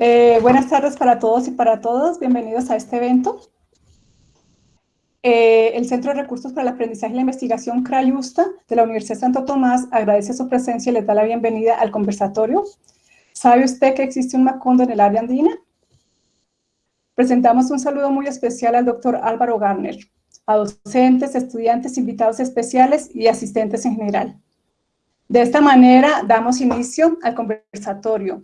Eh, buenas tardes para todos y para todas. Bienvenidos a este evento. Eh, el Centro de Recursos para el Aprendizaje y la Investigación CRAYUSTA de la Universidad de Santo Tomás agradece su presencia y les da la bienvenida al conversatorio. ¿Sabe usted que existe un Macondo en el área andina? Presentamos un saludo muy especial al doctor Álvaro Garner, a docentes, estudiantes, invitados especiales y asistentes en general. De esta manera damos inicio al conversatorio.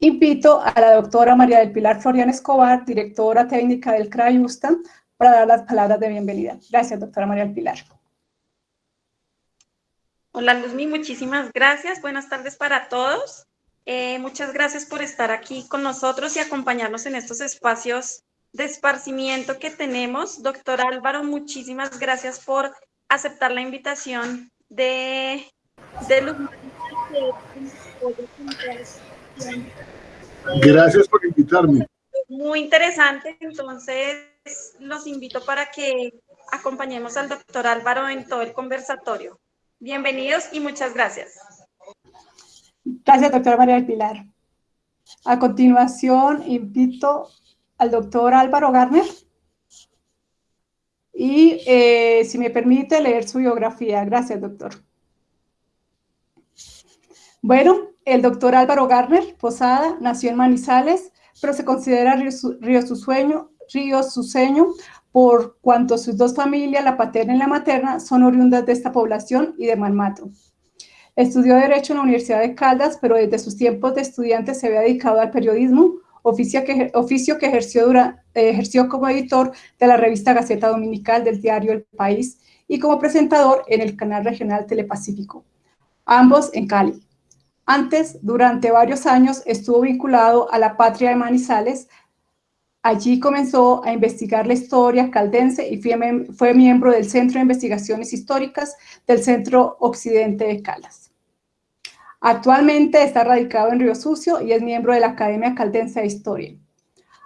Invito a la doctora María del Pilar Florian Escobar, directora técnica del CRAYUSTA, para dar las palabras de bienvenida. Gracias, doctora María del Pilar. Hola, Luzmi, muchísimas gracias. Buenas tardes para todos. Eh, muchas gracias por estar aquí con nosotros y acompañarnos en estos espacios de esparcimiento que tenemos. Doctor Álvaro, muchísimas gracias por aceptar la invitación de, de Gracias por invitarme. Muy interesante, entonces los invito para que acompañemos al doctor Álvaro en todo el conversatorio. Bienvenidos y muchas gracias. Gracias, doctora María del Pilar. A continuación, invito al doctor Álvaro Garner y, eh, si me permite, leer su biografía. Gracias, doctor. Bueno, el doctor Álvaro Garner Posada nació en Manizales, pero se considera río, río, su sueño, río Suseño por cuanto sus dos familias, la paterna y la materna, son oriundas de esta población y de Malmato. Estudió Derecho en la Universidad de Caldas, pero desde sus tiempos de estudiante se había dedicado al periodismo, oficio que, oficio ejerció, eh, ejerció como editor de la revista Gaceta Dominical del diario El País y como presentador en el canal regional Telepacífico, ambos en Cali. Antes, durante varios años, estuvo vinculado a la Patria de Manizales, Allí comenzó a investigar la historia caldense y fue, miembro del Centro de Investigaciones Históricas del Centro Occidente de Calas. Actualmente está radicado en Río Sucio y es miembro de la Academia Caldense de Historia.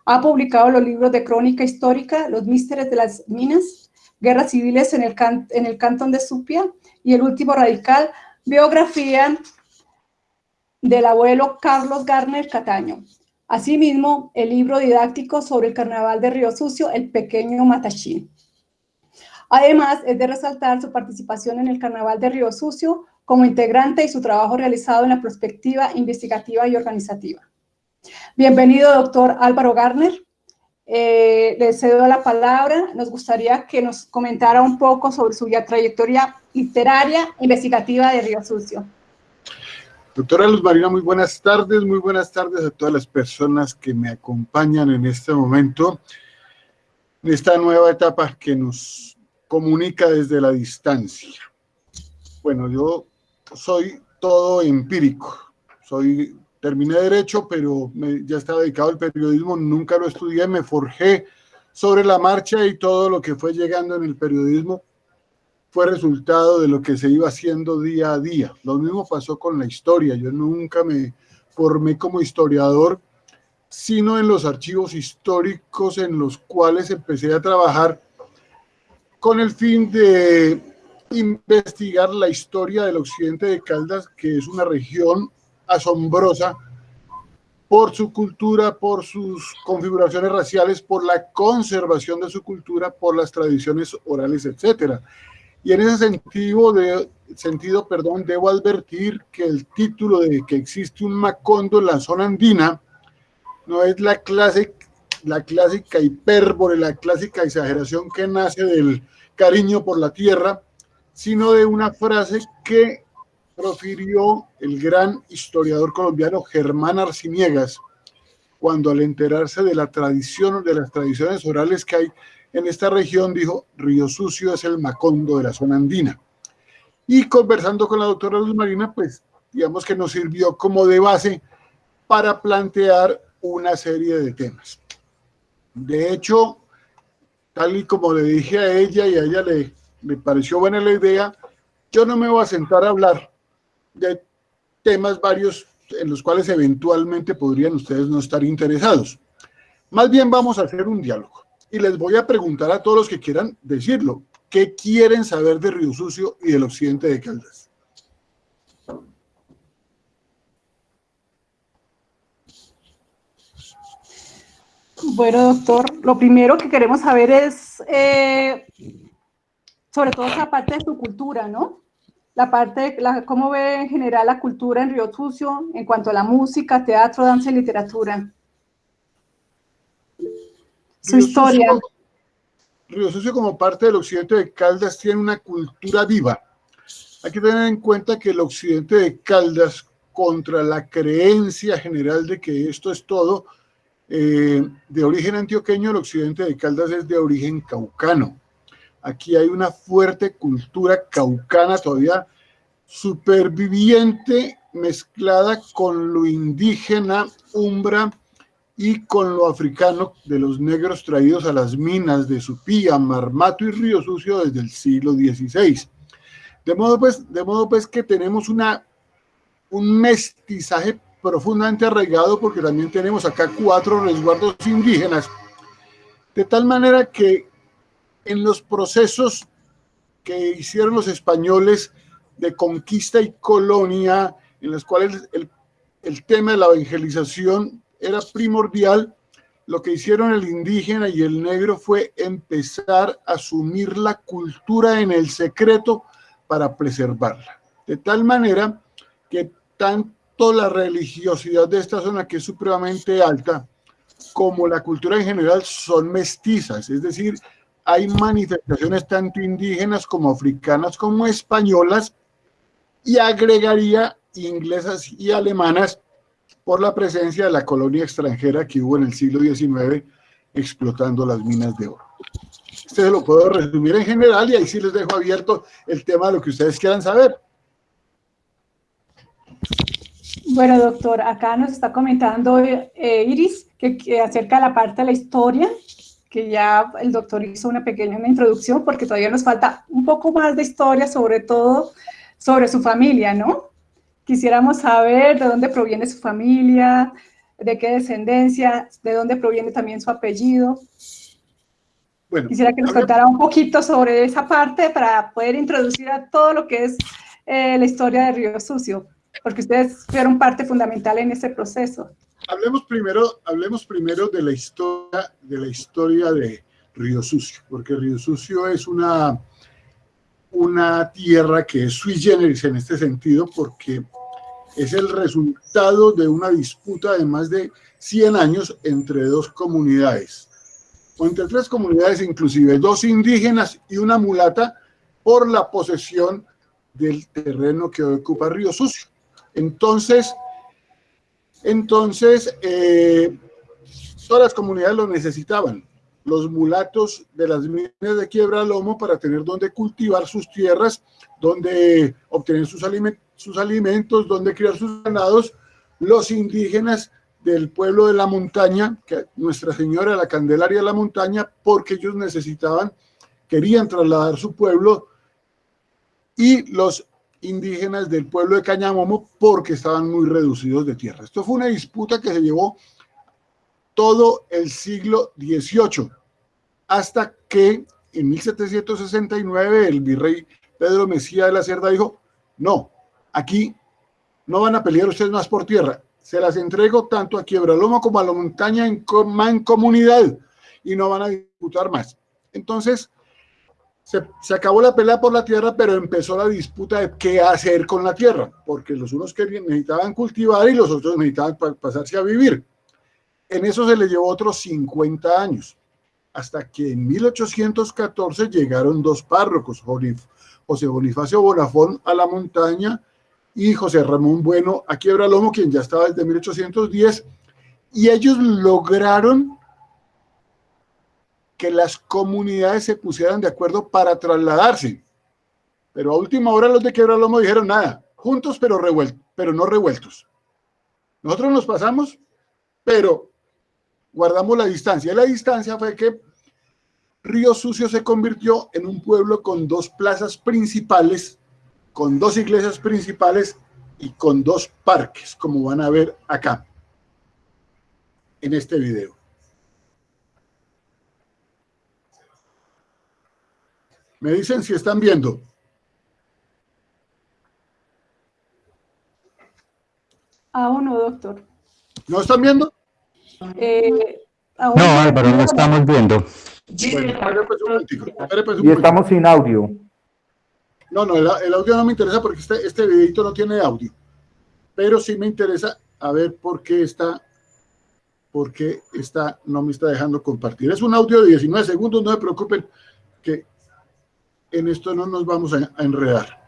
Ha publicado los libros de crónica histórica, Los Místeres de las Minas, Guerras Civiles en el, en el Cantón de Supia y el último radical, Biografía del abuelo Carlos Garner Cataño, Asimismo, el libro didáctico sobre el carnaval de Río Sucio, El Pequeño Matachín. Además, es de resaltar su participación en el carnaval de Río Sucio como integrante y su trabajo realizado en la perspectiva investigativa y organizativa. Bienvenido, doctor Álvaro Garner. Eh, le cedo la palabra. Nos gustaría que nos comentara un poco sobre su trayectoria literaria investigativa de Río Sucio. Doctora Luz Marina, muy buenas tardes, muy buenas tardes a todas las personas que me acompañan en este momento, en esta nueva etapa que nos comunica desde la distancia. Bueno, yo soy todo empírico, soy, terminé Derecho, pero ya estaba dedicado al periodismo, nunca lo estudié, me forjé sobre la marcha y todo lo que fue llegando en el periodismo fue resultado de lo que se iba haciendo día a día. Lo mismo pasó con la historia. Yo nunca me formé como historiador, sino en los archivos históricos en los cuales empecé a trabajar con el fin de investigar la historia del occidente de Caldas, que es una región asombrosa por su cultura, por sus configuraciones raciales, por la conservación de su cultura, por las tradiciones orales, etcétera. Y en ese sentido, perdón, debo advertir que el título de que existe un Macondo en la zona andina no es la, la clásica hipérbole, la clásica exageración que nace del cariño por la tierra, sino de una frase que profirió el gran historiador colombiano Germán Arciniegas, cuando al enterarse de la tradición, de las tradiciones orales que hay en esta región, dijo, Río Sucio es el Macondo de la zona andina. Y conversando con la doctora Luz Marina, pues digamos que nos sirvió como de base para plantear una serie de temas. De hecho, tal y como le dije a ella y a ella le, le pareció buena la idea, yo no me voy a sentar a hablar de temas varios en los cuales eventualmente podrían ustedes no estar interesados. Más bien vamos a hacer un diálogo y les voy a preguntar a todos los que quieran decirlo, ¿qué quieren saber de Río Sucio y del occidente de Caldas? Bueno, doctor, lo primero que queremos saber es, eh, sobre todo esa parte de su cultura, ¿no? La parte, la, cómo ve en general la cultura en Río Sucio en cuanto a la música, teatro, danza y literatura. Su historia. Río Sucio como parte del occidente de Caldas tiene una cultura viva. Hay que tener en cuenta que el occidente de Caldas, contra la creencia general de que esto es todo, eh, de origen antioqueño, el occidente de Caldas es de origen caucano. Aquí hay una fuerte cultura caucana todavía superviviente mezclada con lo indígena, umbra, y con lo africano de los negros traídos a las minas de Supía, Marmato y Río Sucio desde el siglo XVI. De modo pues, de modo pues que tenemos una, un mestizaje profundamente arraigado porque también tenemos acá cuatro resguardos indígenas, de tal manera que en los procesos que hicieron los españoles de conquista y colonia, en los cuales el, el tema de la evangelización era primordial, lo que hicieron el indígena y el negro fue empezar a asumir la cultura en el secreto para preservarla. De tal manera que tanto la religiosidad de esta zona, que es supremamente alta, como la cultura en general son mestizas, es decir, hay manifestaciones tanto indígenas como africanas como españolas y agregaría inglesas y alemanas por la presencia de la colonia extranjera que hubo en el siglo XIX explotando las minas de oro. Este lo puedo resumir en general y ahí sí les dejo abierto el tema de lo que ustedes quieran saber. Bueno, doctor, acá nos está comentando eh, Iris que, acerca de la parte de la historia, que ya el doctor hizo una pequeña introducción, porque todavía nos falta un poco más de historia, sobre todo sobre su familia, ¿no? Quisiéramos saber de dónde proviene su familia, de qué descendencia, de dónde proviene también su apellido. Bueno, Quisiera que nos contara un poquito sobre esa parte para poder introducir a todo lo que es eh, la historia de Río Sucio, porque ustedes fueron parte fundamental en ese proceso. Hablemos primero, hablemos primero de la historia de la historia de Río Sucio, porque Río Sucio es una una tierra que es sui generis en este sentido porque es el resultado de una disputa de más de 100 años entre dos comunidades, o entre tres comunidades inclusive, dos indígenas y una mulata por la posesión del terreno que ocupa Río Sucio. Entonces, entonces eh, todas las comunidades lo necesitaban los mulatos de las minas de Quiebra Lomo para tener donde cultivar sus tierras, donde obtener sus, sus alimentos, donde criar sus ganados, los indígenas del pueblo de la montaña, que Nuestra Señora la Candelaria de la Montaña, porque ellos necesitaban, querían trasladar su pueblo, y los indígenas del pueblo de Cañamomo porque estaban muy reducidos de tierra. Esto fue una disputa que se llevó todo el siglo XVIII, hasta que en 1769 el virrey Pedro Mesía de la Cerda dijo, no, aquí no van a pelear ustedes más por tierra, se las entrego tanto a Quiebralomo como a la montaña en comunidad y no van a disputar más. Entonces, se, se, acabó la pelea por la tierra, pero empezó la disputa de qué hacer con la tierra, porque los unos querían, necesitaban cultivar y los otros necesitaban pasarse a vivir. En eso se le llevó otros 50 años, hasta que en 1814 llegaron dos párrocos, José Bonifacio Bonafón a la montaña y José Ramón Bueno a Quiebra Lomo, quien ya estaba desde 1810, y ellos lograron que las comunidades se pusieran de acuerdo para trasladarse. Pero a última hora los de Quiebra Lomo dijeron nada, juntos pero, revueltos, pero no revueltos. Nosotros nos pasamos, pero guardamos la distancia. La distancia fue que Río Sucio se convirtió en un pueblo con dos plazas principales, con dos iglesias principales y con dos parques, como van a ver acá, en este video. Me dicen si están viendo. Aún no, doctor. ¿No están viendo? Eh, No, Álvaro, no estamos viendo. y estamos sin audio. No, no, el, audio no me interesa porque este, este videito no tiene audio. Pero sí me interesa a ver por qué está, por qué está, no me está dejando compartir. Es un audio de 19 segundos, no se preocupen que en esto no nos vamos a enredar.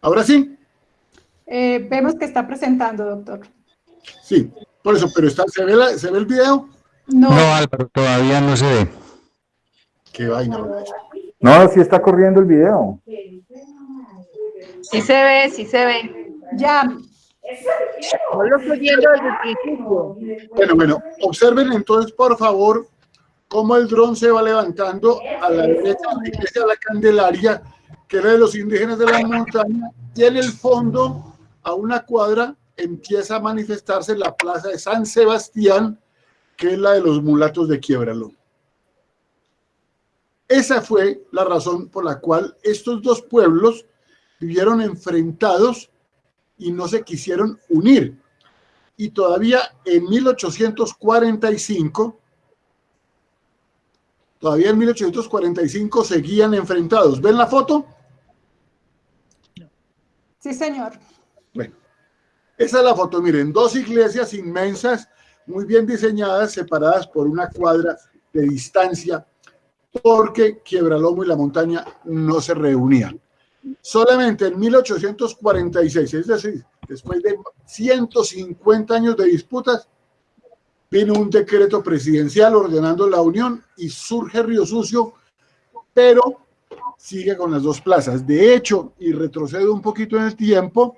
¿Ahora sí? Eh, vemos que está presentando, doctor. Sí, por eso, pero está, ¿se, ve ¿se ve el video? No. no, Álvaro, todavía no se ve. Qué vaina. No, sí está corriendo el video. Sí se ve, sí se ve. Ya. No lo estoy viendo desde el principio. Bueno, bueno, observen entonces, por favor, cómo el dron se va levantando a la derecha de la Candelaria que era de los indígenas de la montaña, y en el fondo, a una cuadra, empieza a manifestarse la plaza de San Sebastián, que es la de los mulatos de Quiebralo. Esa fue la razón por la cual estos dos pueblos vivieron enfrentados y no se quisieron unir. Y todavía en 1845 todavía en 1845 seguían enfrentados. ¿Ven la foto? Sí, señor. Bueno, esa es la foto. Miren, dos iglesias inmensas, muy bien diseñadas, separadas por una cuadra de distancia, porque Quiebralomo y la montaña no se reunían. Solamente en 1846, es decir, después de 150 años de disputas, vino un decreto presidencial ordenando la unión y surge Río Sucio, pero sigue con las dos plazas. De hecho, y retrocedo un poquito en el tiempo,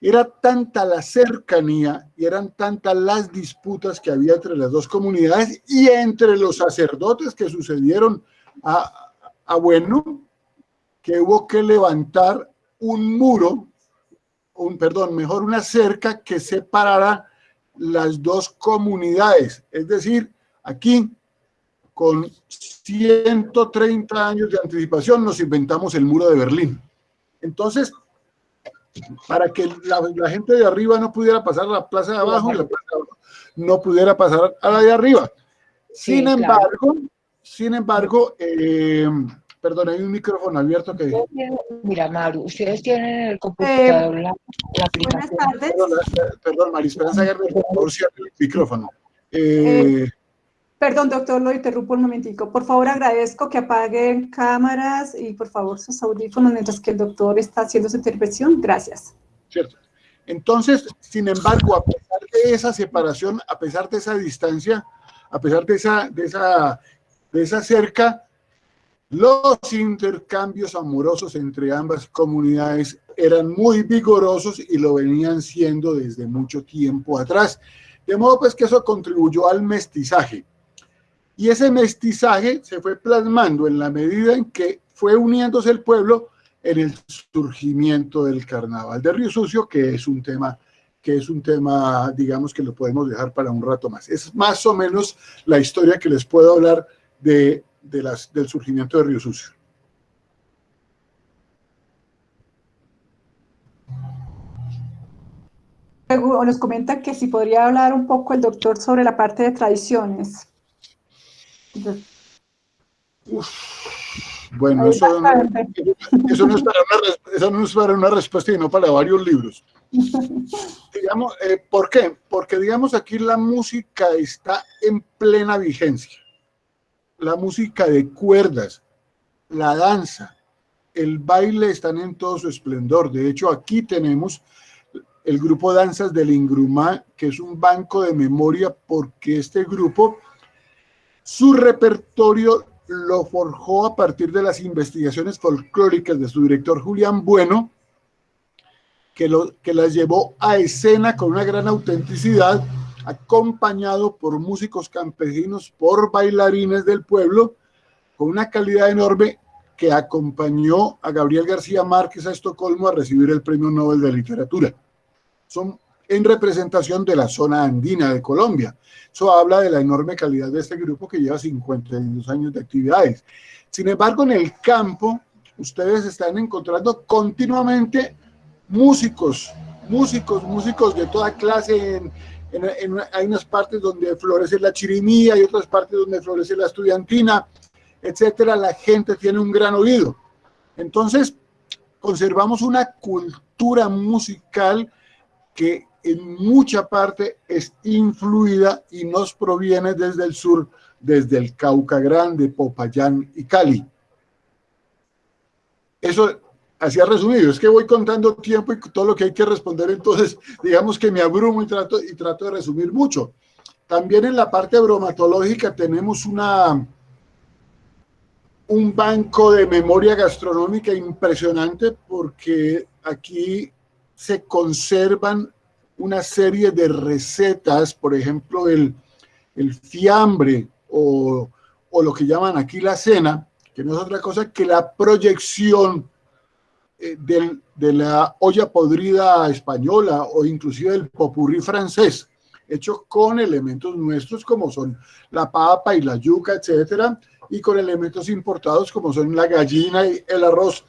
era tanta la cercanía y eran tantas las disputas que había entre las dos comunidades y entre los sacerdotes que sucedieron a, a Bueno, que hubo que levantar un muro, un, perdón, mejor una cerca que separara las dos comunidades. Es decir, aquí con 130 años de anticipación nos inventamos el muro de Berlín. Entonces, para que la, gente de arriba no pudiera pasar a la plaza de abajo, la plaza de abajo no pudiera pasar a la de arriba. Sin embargo, sin embargo, eh, perdón, hay un micrófono abierto que... Mira, Maru, ustedes tienen el computador la, aplicación. Buenas tardes. Perdón, perdón María Esperanza por favor, el micrófono. Eh, eh Perdón, doctor, lo interrumpo un momentico. Por favor, agradezco que apaguen cámaras y por favor sus audífonos mientras que el doctor está haciendo su intervención. Gracias. Cierto. Entonces, sin embargo, a pesar de esa separación, a pesar de esa distancia, a pesar de esa, de esa, de esa cerca, los intercambios amorosos entre ambas comunidades eran muy vigorosos y lo venían siendo desde mucho tiempo atrás. De modo pues que eso contribuyó al mestizaje. Y ese mestizaje se fue plasmando en la medida en que fue uniéndose el pueblo en el surgimiento del carnaval de Río Sucio, que es un tema que es un tema, digamos, que lo podemos dejar para un rato más. Es más o menos la historia que les puedo hablar de, las, del surgimiento de Río Sucio. Nos comenta que si podría hablar un poco el doctor sobre la parte de tradiciones bueno, eso no, es para una, respuesta y no para varios libros. digamos, eh, ¿Por qué? Porque, digamos, aquí la música está en plena vigencia. La música de cuerdas, la danza, el baile están en todo su esplendor. De hecho, aquí tenemos el grupo Danzas del Ingrumá, que es un banco de memoria porque este grupo su repertorio lo forjó a partir de las investigaciones folclóricas de su director Julián Bueno, que, lo, que las llevó a escena con una gran autenticidad, acompañado por músicos campesinos, por bailarines del pueblo, con una calidad enorme que acompañó a Gabriel García Márquez a Estocolmo a recibir el Premio Nobel de Literatura. Son en representación de la zona andina de Colombia. Eso habla de la enorme calidad de este grupo que lleva 52 años de actividades. Sin embargo, en el campo, ustedes están encontrando continuamente músicos, músicos, músicos de toda clase. En, hay unas partes donde florece la chirimía, hay otras partes donde florece la estudiantina, etcétera. La gente tiene un gran oído. Entonces, conservamos una cultura musical que en mucha parte es influida y nos proviene desde el sur, desde el Cauca Grande, Popayán y Cali. Eso hacía resumido, es que voy contando tiempo y todo lo que hay que responder, entonces digamos que me abrumo y trato, y trato de resumir mucho. También en la parte bromatológica tenemos una, un banco de memoria gastronómica impresionante porque aquí se conservan una serie de recetas, por ejemplo, el, el fiambre o, o, lo que llaman aquí la cena, que no es otra cosa que la proyección eh, del, de la olla podrida española o inclusive el popurrí francés, hecho con elementos nuestros como son la papa y la yuca, etcétera, y con elementos importados como son la gallina y el arroz,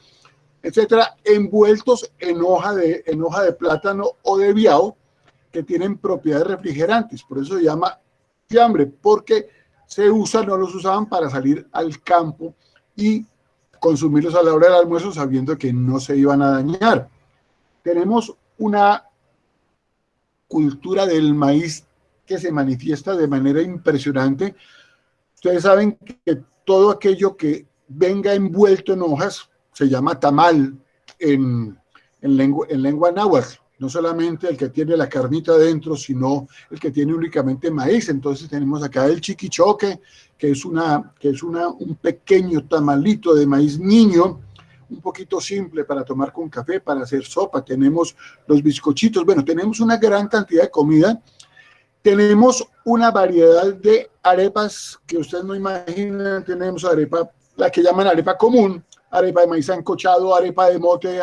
etcétera, envueltos en hoja de, en hoja de plátano o de biao, que tienen propiedades refrigerantes, por eso se llama fiambre, porque se usan, no los usaban para salir al campo y consumirlos a la hora del almuerzo sabiendo que no se iban a dañar. Tenemos una cultura del maíz que se manifiesta de manera impresionante. Ustedes saben que todo aquello que venga envuelto en hojas se llama tamal en, en, lengua, en lengua náhuatl no solamente el que tiene la carnita dentro, sino el que tiene únicamente maíz. Entonces tenemos acá el chiquichoque, que es, una, que es una, un pequeño tamalito de maíz niño, un poquito simple para tomar con café, para hacer sopa. Tenemos los bizcochitos, bueno, tenemos una gran cantidad de comida. Tenemos una variedad de arepas que ustedes no imaginan. Tenemos arepa, la que llaman arepa común, arepa de maíz ancochado, arepa de mote,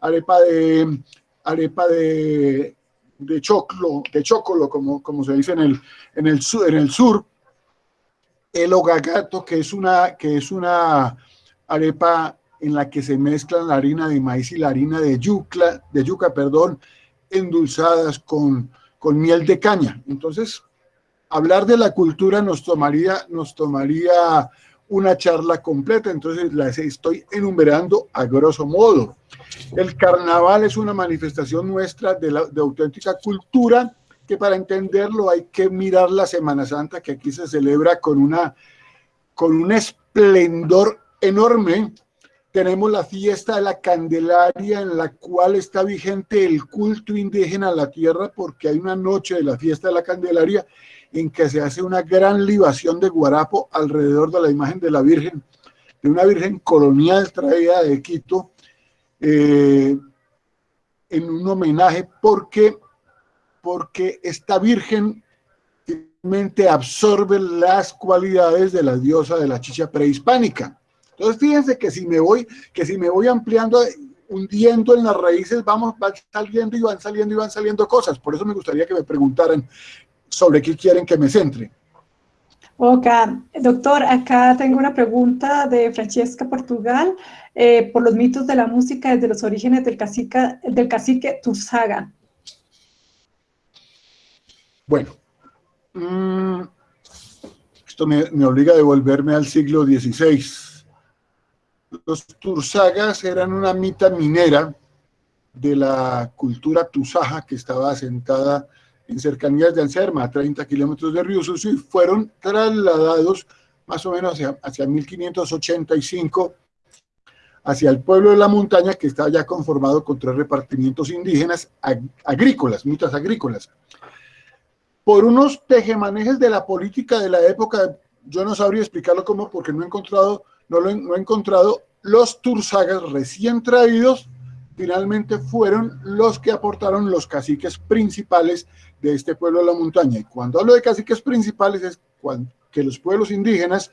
arepa de arepa de, de choclo, de chocolo, como, como se dice en el, en el, sur, en el sur, el ogagato, que es, una, que es una arepa en la que se mezclan la harina de maíz y la harina de yuca, de yuca perdón, endulzadas con, con miel de caña. Entonces, hablar de la cultura nos tomaría, nos tomaría una charla completa, entonces las estoy enumerando a grosso modo. El carnaval es una manifestación nuestra de, la, de auténtica cultura que para entenderlo hay que mirar la Semana Santa que aquí se celebra con, una, con un esplendor enorme. Tenemos la fiesta de la Candelaria en la cual está vigente el culto indígena a la tierra porque hay una noche de la fiesta de la Candelaria en que se hace una gran libación de guarapo alrededor de la imagen de la Virgen, de una Virgen colonial traída de Quito, eh, en un homenaje porque, porque esta Virgen realmente absorbe las cualidades de la diosa de la chicha prehispánica. Entonces fíjense que si me voy, que si me voy ampliando, hundiendo en las raíces, vamos, van saliendo y van saliendo y van saliendo cosas. Por eso me gustaría que me preguntaran sobre qué quieren que me centre. Ok, doctor, acá tengo una pregunta de Francesca Portugal eh, por los mitos de la música desde los orígenes del cacique, del cacique Tursaga. Bueno, mm, esto me, me, obliga a devolverme al siglo XVI. Los Tursagas eran una mita minera de la cultura tusaja que estaba asentada en cercanías de Anserma, a 30 kilómetros de Río Sucio, y fueron trasladados más o menos hacia, hacia 1585 hacia el pueblo de la montaña que estaba ya conformado con tres repartimientos indígenas ag agrícolas, mitas agrícolas. Por unos tejemanejes de la política de la época, yo no sabría explicarlo cómo porque no he encontrado, no lo no encontrado, los tursagas recién traídos finalmente fueron los que aportaron los caciques principales de este pueblo de la montaña. Y cuando hablo de caciques principales es cuando, que los pueblos indígenas,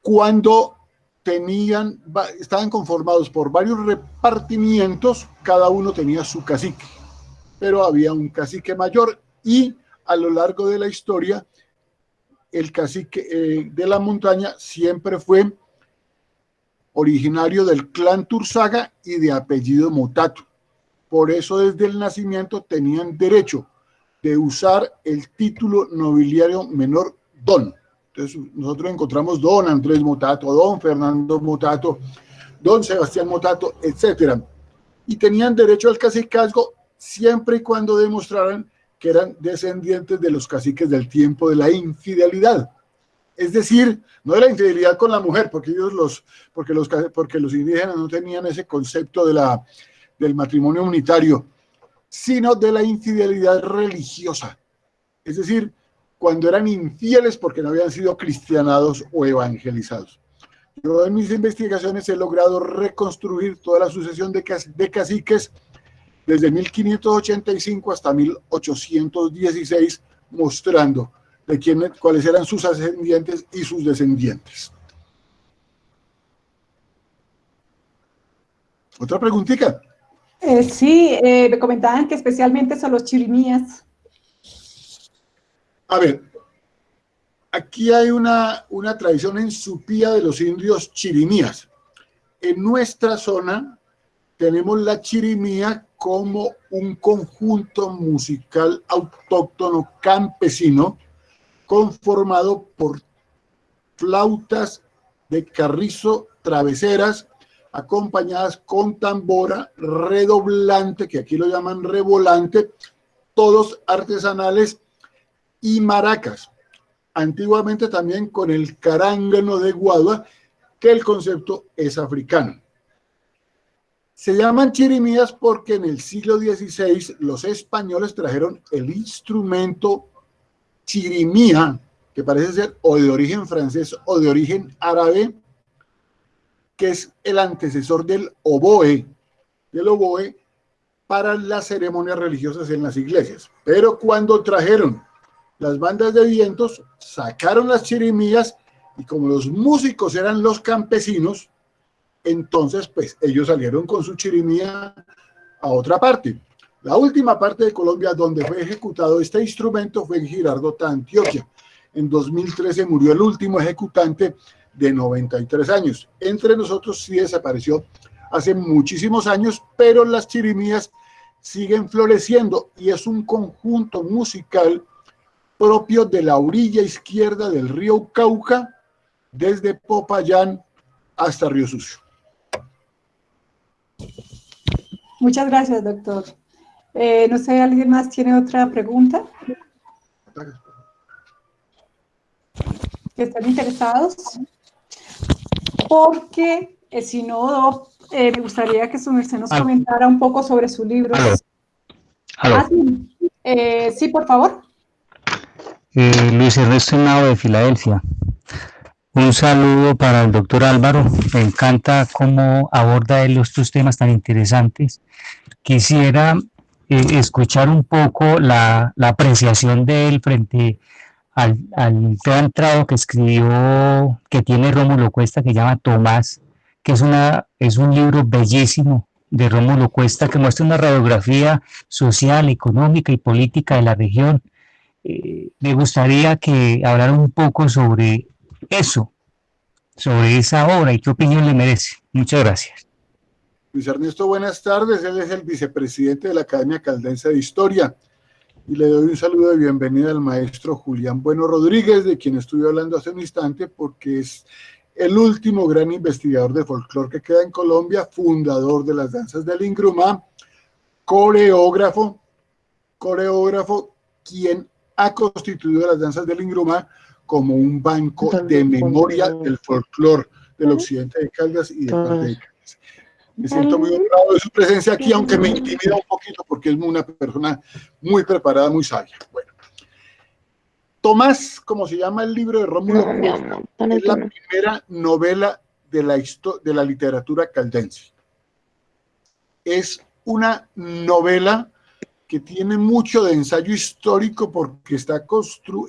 cuando tenían, estaban conformados por varios repartimientos, cada uno tenía su cacique, pero había un cacique mayor y a lo largo de la historia el cacique eh, de la montaña siempre fue originario del clan Tursaga y de apellido Motato. Por eso desde el nacimiento tenían derecho de usar el título nobiliario menor Don. Entonces nosotros encontramos Don Andrés Motato, Don Fernando Motato, Don Sebastián Motato, etc. Y tenían derecho al cacicazgo siempre y cuando demostraran que eran descendientes de los caciques del tiempo de la infidelidad. Es decir, no de la infidelidad con la mujer, porque ellos los, porque los, porque los indígenas no tenían ese concepto de la, del matrimonio unitario, sino de la infidelidad religiosa. Es decir, cuando eran infieles porque no habían sido cristianados o evangelizados. Yo en mis investigaciones he logrado reconstruir toda la sucesión de, de caciques desde 1585 hasta 1816, mostrando de quién, cuáles eran sus ascendientes y sus descendientes. ¿Otra preguntita? Eh, sí, eh, me comentaban que especialmente son los chirimías. A ver, aquí hay una, una tradición en Supía de los indios chirimías. En nuestra zona tenemos la chirimía como un conjunto musical autóctono campesino conformado por flautas de carrizo traveseras acompañadas con tambora, redoblante, que aquí lo llaman revolante, todos artesanales y maracas. Antiguamente también con el carángano de guadua, que el concepto es africano. Se llaman chirimías porque en el siglo XVI los españoles trajeron el instrumento chirimía, que parece ser o de origen francés o de origen árabe, que es el antecesor del oboe, del oboe para las ceremonias religiosas en las iglesias. Pero cuando trajeron las bandas de vientos, sacaron las chirimías y como los músicos eran los campesinos, entonces pues ellos salieron con su chirimía a otra parte. La última parte de Colombia donde fue ejecutado este instrumento fue en Girardota, Antioquia. En 2013 murió el último ejecutante de 93 años. Entre nosotros sí desapareció hace muchísimos años, pero las chirimías siguen floreciendo y es un conjunto musical propio de la orilla izquierda del río Cauca, desde Popayán hasta Río Sucio. Muchas gracias, doctor. Eh, no sé, ¿alguien más tiene otra pregunta? ¿Están interesados? porque eh, si no, eh, me gustaría que su merced nos comentara un poco sobre su libro. Ah, eh, sí. por favor. Luis Ernesto Henao de Filadelfia. Un saludo para el doctor Álvaro. Me encanta cómo aborda él estos temas tan interesantes. Quisiera escuchar un poco la, la apreciación de él frente al, al que escribió, que tiene Rómulo Cuesta, que llama Tomás, que es, una, es un libro bellísimo de Rómulo Cuesta, que muestra una radiografía social, económica y política de la región. Eh, me gustaría que hablara un poco sobre eso, sobre esa obra y qué opinión le merece. Muchas gracias. Luis Ernesto, buenas tardes. Él es el vicepresidente de la Academia Caldense de Historia. Y le doy un saludo de bienvenida al maestro Julián Bueno Rodríguez, de quien estuve hablando hace un instante, porque es el último gran investigador de folclore que queda en Colombia, fundador de las danzas del Ingrumá, coreógrafo, coreógrafo, quien ha constituido las danzas del Ingrumá como un banco de memoria del folclore del occidente de Caldas y de parte me siento muy honrado de su presencia aquí, aunque me intimida un poquito porque es una persona muy preparada, muy sabia. Bueno. Tomás, como se llama el libro de Rómulo es la primera novela de la, de la literatura caldense. Es una novela que tiene mucho de ensayo histórico porque está,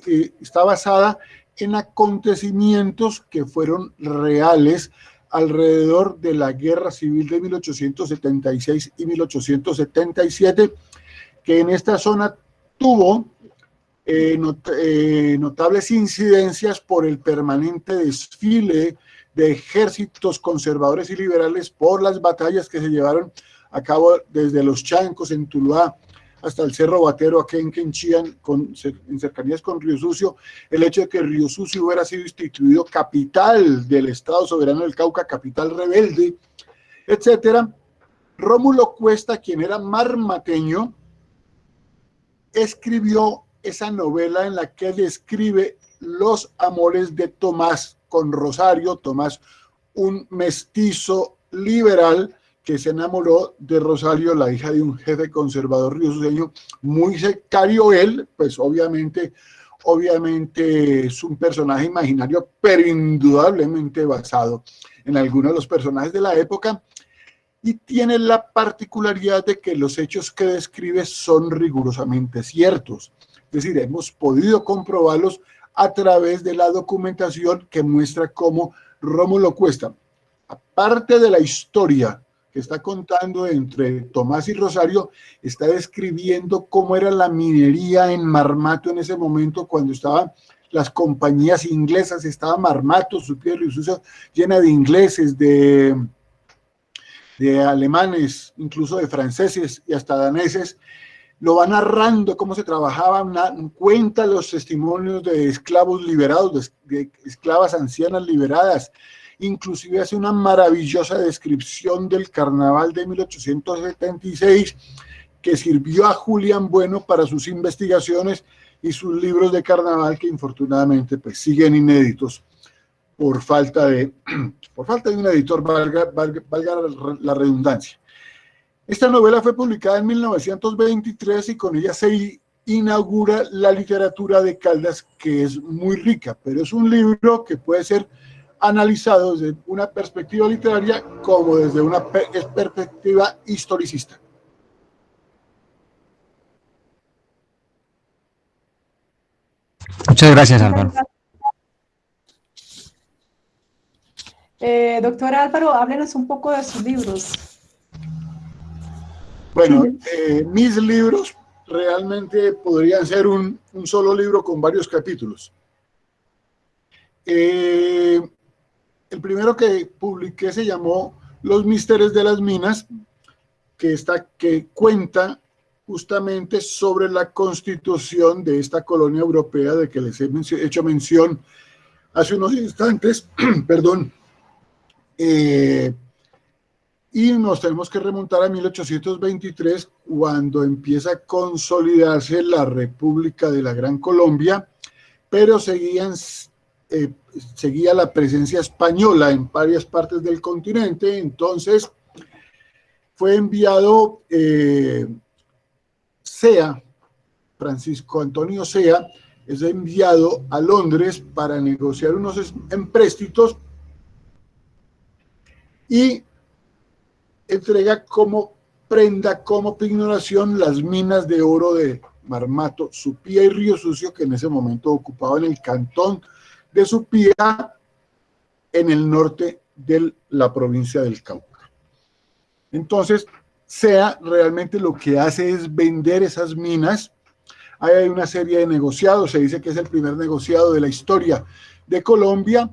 eh, está basada en acontecimientos que fueron reales alrededor de la Guerra Civil de 1876 y 1877, que en esta zona tuvo eh, eh, notables incidencias por el permanente desfile de ejércitos conservadores y liberales por las batallas que se llevaron a cabo desde los Chancos en Tuluá hasta el Cerro Batero aquí en Quenchían, con, en cercanías con Río Sucio, el hecho de que Río Sucio hubiera sido instituido capital del Estado Soberano del Cauca, capital rebelde, etcétera. Rómulo Cuesta, quien era marmateño, escribió esa novela en la que describe los amores de Tomás con Rosario, Tomás, un mestizo liberal que se enamoró de Rosario, la hija de un jefe conservador riosueño, muy secario él, pues obviamente, obviamente es un personaje imaginario, pero indudablemente basado en algunos de los personajes de la época, y tiene la particularidad de que los hechos que describe son rigurosamente ciertos. Es decir, hemos podido comprobarlos a través de la documentación que muestra cómo Rómulo Cuesta, aparte de la historia que está contando entre Tomás y Rosario, está describiendo cómo era la minería en Marmato en ese momento cuando estaban las compañías inglesas, estaba Marmato, su tierra llena de ingleses, de, de alemanes, incluso de franceses y hasta daneses, lo va narrando cómo se trabajaba, cuenta los testimonios de esclavos liberados, de, esclavas ancianas liberadas, inclusive hace una maravillosa descripción del carnaval de 1876 que sirvió a Julián Bueno para sus investigaciones y sus libros de carnaval que infortunadamente pues siguen inéditos por falta de, por falta de un editor, valga la redundancia. Esta novela fue publicada en 1923 y con ella se inaugura la literatura de Caldas, que es muy rica, pero es un libro que puede ser analizado desde una perspectiva literaria como desde una perspectiva historicista. Muchas gracias, Álvaro. Eh, doctor Álvaro, háblenos un poco de sus libros. Bueno, eh, mis libros realmente podrían ser un, solo libro con varios capítulos. Eh, el primero que publiqué se llamó Los misterios de las minas, que, está, que cuenta justamente sobre la constitución de esta colonia europea de que les he hecho mención hace unos instantes, perdón, eh, y nos tenemos que remontar a 1823, cuando empieza a consolidarse la República de la Gran Colombia, pero seguían, eh, seguía la presencia española en varias partes del continente, entonces fue enviado eh, Sea, Francisco Antonio Sea, es enviado a Londres para negociar unos empréstitos y entrega como prenda, como pignoración, las minas de oro de Marmato, Supía y Río Sucio, que en ese momento ocupaban el cantón de Supía en el norte de la provincia del Cauca. Entonces, SEA realmente lo que hace es vender esas minas. Ahí hay una serie de negociados, se dice que es el primer negociado de la historia de Colombia,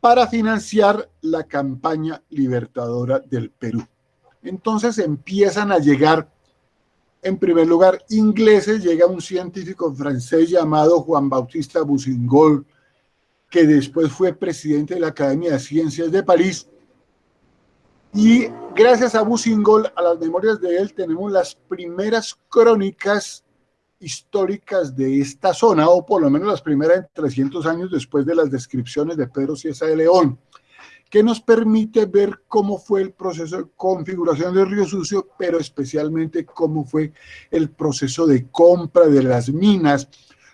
para financiar la campaña libertadora del Perú. Entonces empiezan a llegar, en primer lugar, ingleses, llega un científico francés llamado Juan Bautista Boussingol, que después fue presidente de la Academia de Ciencias de París, y gracias a Boussingol, a las memorias de él, tenemos las primeras crónicas históricas de esta zona, o por lo menos las primeras 300 años después de las descripciones de Pedro Ciesa de León, que nos permite ver cómo fue el proceso de configuración del Río Sucio, pero especialmente cómo fue el proceso de compra de las minas,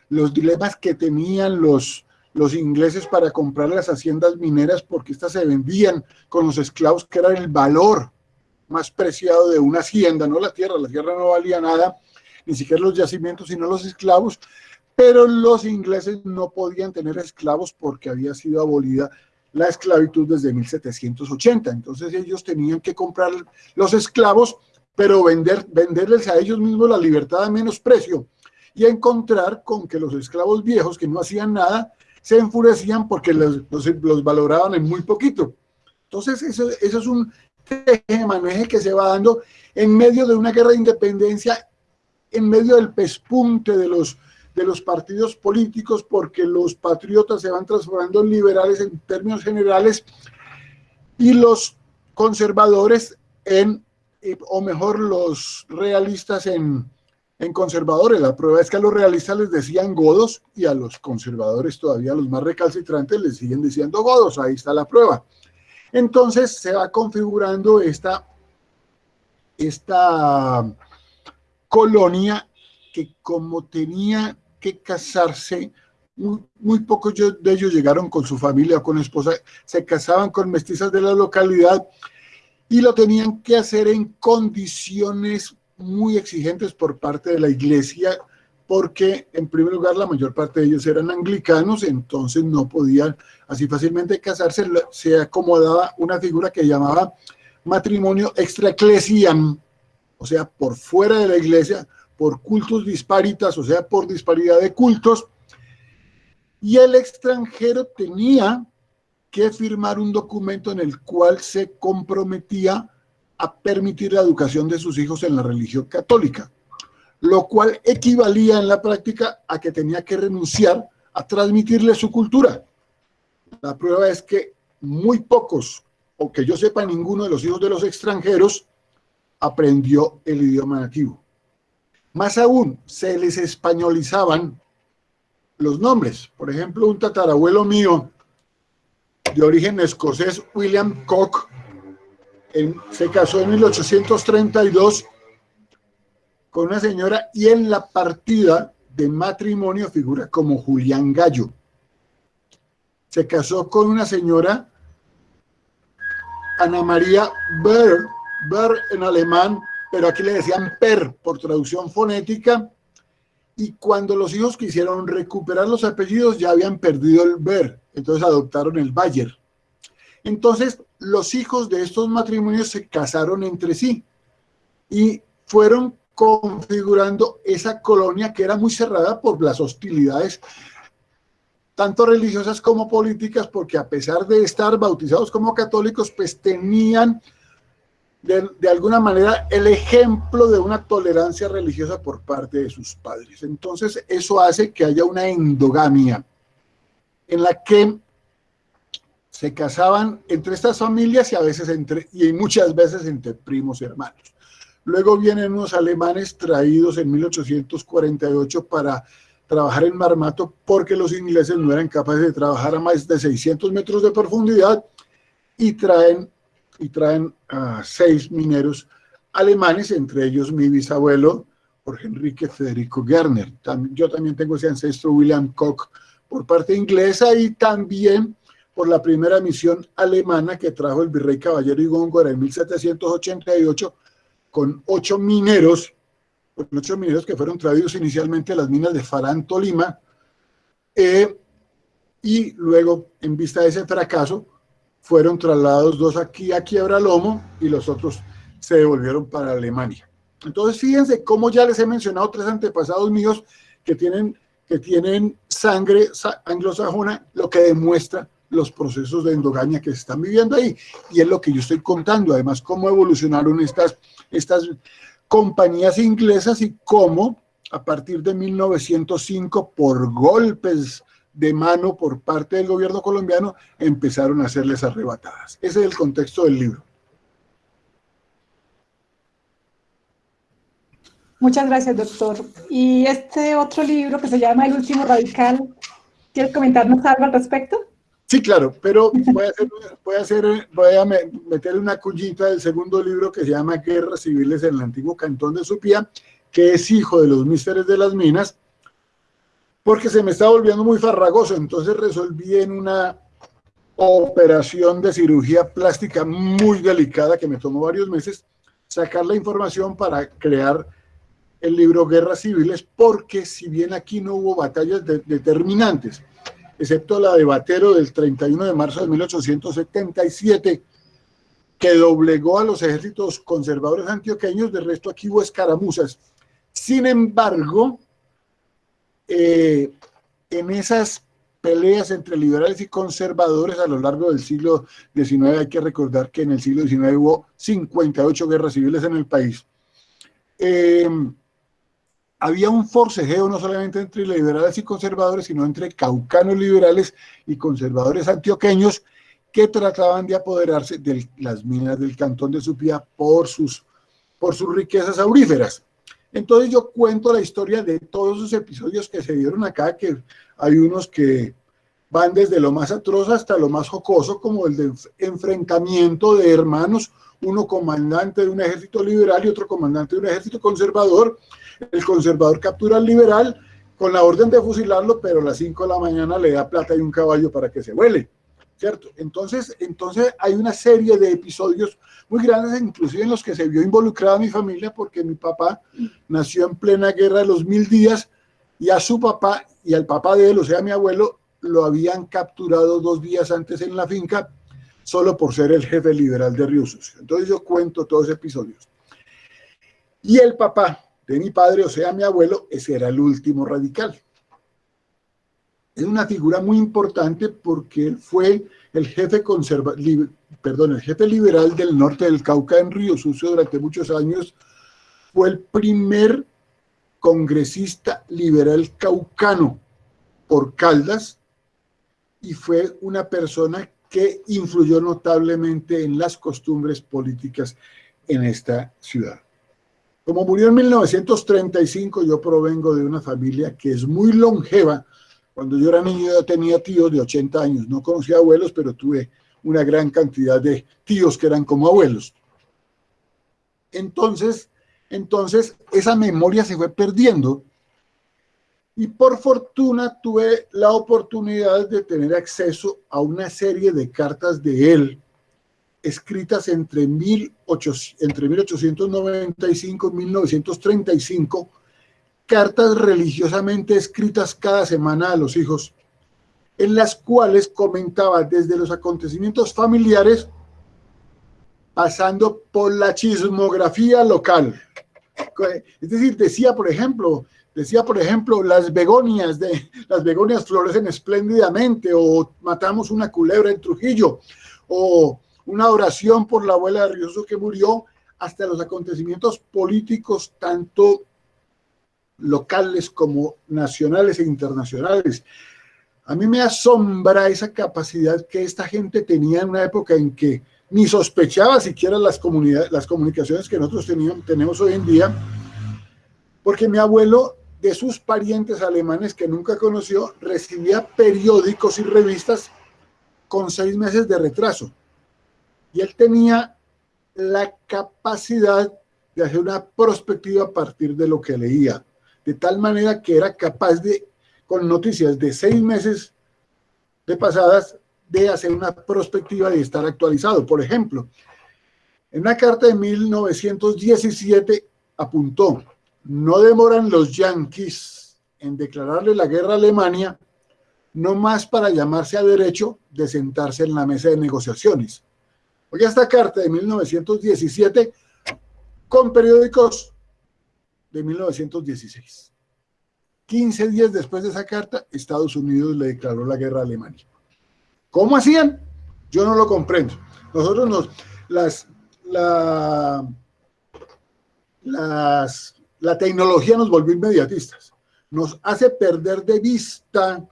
los dilemas que tenían los, los ingleses para comprar las haciendas mineras, porque éstas se vendían con los esclavos, que era el valor más preciado de una hacienda, no la tierra, la tierra no valía nada, ni siquiera los yacimientos, sino los esclavos, pero los ingleses no podían tener esclavos porque había sido abolida la esclavitud desde 1780. Entonces ellos tenían que comprar los esclavos, pero vender, venderles a ellos mismos la libertad a menos precio y encontrar con que los esclavos viejos que no hacían nada se enfurecían porque los, los, valoraban en muy poquito. Entonces, eso, eso es un maneje que se va dando en medio de una guerra de independencia, en medio del pespunte de los, de los partidos políticos, porque los patriotas se van transformando en liberales en términos generales y los conservadores en, o mejor, los realistas en, en conservadores. La prueba es que a los realistas les decían godos y a los conservadores, todavía los más recalcitrantes, les siguen diciendo godos. Ahí está la prueba. Entonces se va configurando esta, esta colonia que como tenía que casarse, muy, pocos de ellos llegaron con su familia o con esposa, se casaban con mestizas de la localidad y lo tenían que hacer en condiciones muy exigentes por parte de la iglesia, porque en primer lugar la mayor parte de ellos eran anglicanos, entonces no podían así fácilmente casarse, se acomodaba una figura que llamaba matrimonio extra o sea, por fuera de la iglesia, por cultos disparitas, o sea, por disparidad de cultos, y el extranjero tenía que firmar un documento en el cual se comprometía a permitir la educación de sus hijos en la religión católica, lo cual equivalía en la práctica a que tenía que renunciar a transmitirle su cultura. La prueba es que muy pocos, o que yo sepa ninguno de los hijos de los extranjeros, aprendió el idioma nativo. Más aún, se les españolizaban los nombres. Por ejemplo, un tatarabuelo mío de origen escocés, William Koch, se casó en 1832 con una señora y en la partida de matrimonio figura como Julián Gallo. Se casó con una señora, Ana María Ber, Ber en alemán, pero aquí le decían Per por traducción fonética, y cuando los hijos quisieron recuperar los apellidos ya habían perdido el Ber, entonces adoptaron el Bayer. Entonces, los hijos de estos matrimonios se casaron entre sí y fueron configurando esa colonia que era muy cerrada por las hostilidades tanto religiosas como políticas, porque a pesar de estar bautizados como católicos, pues tenían de, de, alguna manera el ejemplo de una tolerancia religiosa por parte de sus padres. Entonces eso hace que haya una endogamia en la que se casaban entre estas familias y a veces entre, y muchas veces entre primos y hermanos. Luego vienen unos alemanes traídos en 1848 para trabajar en Marmato porque los ingleses no eran capaces de trabajar a más de 600 metros de profundidad y traen, y traen a seis mineros alemanes, entre ellos mi bisabuelo, Jorge Enrique Federico Gerner. Yo también tengo ese ancestro William Koch por parte inglesa y también por la primera misión alemana que trajo el virrey Caballero y Góngora en 1788 con ocho mineros, con ocho mineros que fueron traídos inicialmente a las minas de Farán, Tolima, eh, y luego, en vista de ese fracaso, fueron trasladados dos aquí a Quiebra Lomo y los otros se devolvieron para Alemania. Entonces, fíjense cómo ya les he mencionado tres antepasados míos que tienen, que tienen sangre anglosajona, lo que demuestra los procesos de endogamia que se están viviendo ahí. Y es lo que yo estoy contando, además, cómo evolucionaron estas, estas compañías inglesas y cómo a partir de 1905, por golpes de mano por parte del gobierno colombiano, empezaron a hacerles arrebatadas. Ese es el contexto del libro. Muchas gracias, doctor. Y este otro libro que se llama El último radical, ¿quieres comentarnos algo al respecto? Sí, claro, pero voy a, hacer, voy a, meter una cuñita del segundo libro que se llama Guerras Civiles en el antiguo cantón de Supía, que es hijo de los místeres de las minas, porque se me está volviendo muy farragoso, entonces resolví en una operación de cirugía plástica muy delicada que me tomó varios meses, sacar la información para crear el libro Guerras Civiles, porque si bien aquí no hubo batallas determinantes, excepto la de Batero del 31 de marzo de 1877, que doblegó a los ejércitos conservadores antioqueños, de resto aquí hubo escaramuzas. Sin embargo, eh, en esas peleas entre liberales y conservadores a lo largo del siglo XIX. Hay que recordar que en el siglo XIX hubo 58 guerras civiles en el país. Eh, había un forcejeo no solamente entre liberales y conservadores, sino entre caucanos liberales y conservadores antioqueños que trataban de apoderarse de las minas del cantón de Supía por sus, por sus riquezas auríferas. Entonces yo cuento la historia de todos esos episodios que se dieron acá, que hay unos que van desde lo más atroz hasta lo más jocoso, como el de enfrentamiento de hermanos, uno comandante de un ejército liberal y otro comandante de un ejército conservador. El conservador captura al liberal con la orden de fusilarlo, pero a las 5 de la mañana le da plata y un caballo para que se vuele. ¿Cierto? Entonces, entonces hay una serie de episodios muy grandes, inclusive en los que se vio involucrada mi familia, porque mi papá nació en plena guerra de los mil días y a su papá y al papá de él, o sea, mi abuelo, lo habían capturado dos días antes en la finca solo por ser el jefe liberal de Sucio. Entonces yo cuento todos esos episodios. Y el papá de mi padre, o sea, mi abuelo, ese era el último radical. Es una figura muy importante porque fue el jefe conserva, perdón, el jefe liberal del norte del Cauca en Río Sucio durante muchos años, fue el primer congresista liberal caucano por Caldas y fue una persona que influyó notablemente en las costumbres políticas en esta ciudad. Como murió en 1935, yo provengo de una familia que es muy longeva. Cuando yo era niño yo tenía tíos de 80 años, no conocía abuelos, pero tuve una gran cantidad de tíos que eran como abuelos. Entonces, entonces esa memoria se fue perdiendo y por fortuna tuve la oportunidad de tener acceso a una serie de cartas de él, escritas entre, 18, entre 1895 y 1935, cartas religiosamente escritas cada semana a los hijos, en las cuales comentaba desde los acontecimientos familiares, pasando por la chismografía local. Es decir, decía, por ejemplo, Decía, por ejemplo, las begonias, de, las begonias florecen espléndidamente, o matamos una culebra en Trujillo, o una oración por la abuela de Rioso que murió, hasta los acontecimientos políticos, tanto locales como nacionales e internacionales. A mí me asombra esa capacidad que esta gente tenía en una época en que ni sospechaba siquiera las, comunidades, las comunicaciones que nosotros teníamos, tenemos hoy en día, porque mi abuelo de sus parientes alemanes que nunca conoció, recibía periódicos y revistas con seis meses de retraso. Y él tenía la capacidad de hacer una perspectiva a partir de lo que leía, de tal manera que era capaz de, con noticias de seis meses de pasadas, de hacer una perspectiva y estar actualizado. Por ejemplo, en una carta de 1917 apuntó, no demoran los yanquis en declararle la guerra a Alemania, no más para llamarse a derecho de sentarse en la mesa de negociaciones. Oye, esta carta de 1917 con periódicos de 1916. 15 días después de esa carta, Estados Unidos le declaró la guerra a Alemania. ¿Cómo hacían? Yo no lo comprendo. Nosotros nos, las, la, las la tecnología nos volvió inmediatistas, nos hace perder de vista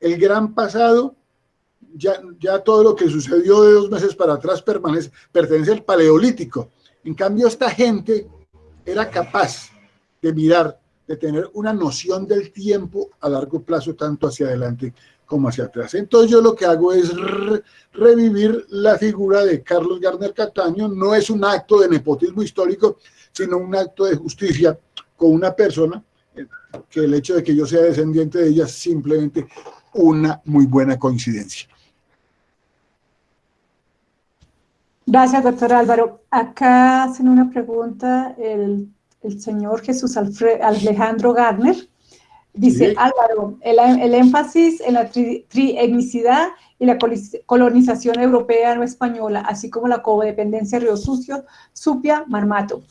el gran pasado, ya, todo lo que sucedió de dos meses para atrás pertenece al paleolítico. En cambio, esta gente era capaz de mirar, de tener una noción del tiempo a largo plazo, tanto hacia adelante como hacia atrás. Entonces yo lo que hago es revivir la figura de Carlos Garner Cataño, no es un acto de nepotismo histórico, sino un acto de justicia con una persona eh, que el hecho de que yo sea descendiente de ella es simplemente una muy buena coincidencia. Gracias, doctor Álvaro. Acá hacen una pregunta el, señor Jesús Alejandro Garner. Dice, Álvaro, el, énfasis en la trietnicidad y la colonización europea no española, así como la codependencia Río Sucio, Supia, Marmato.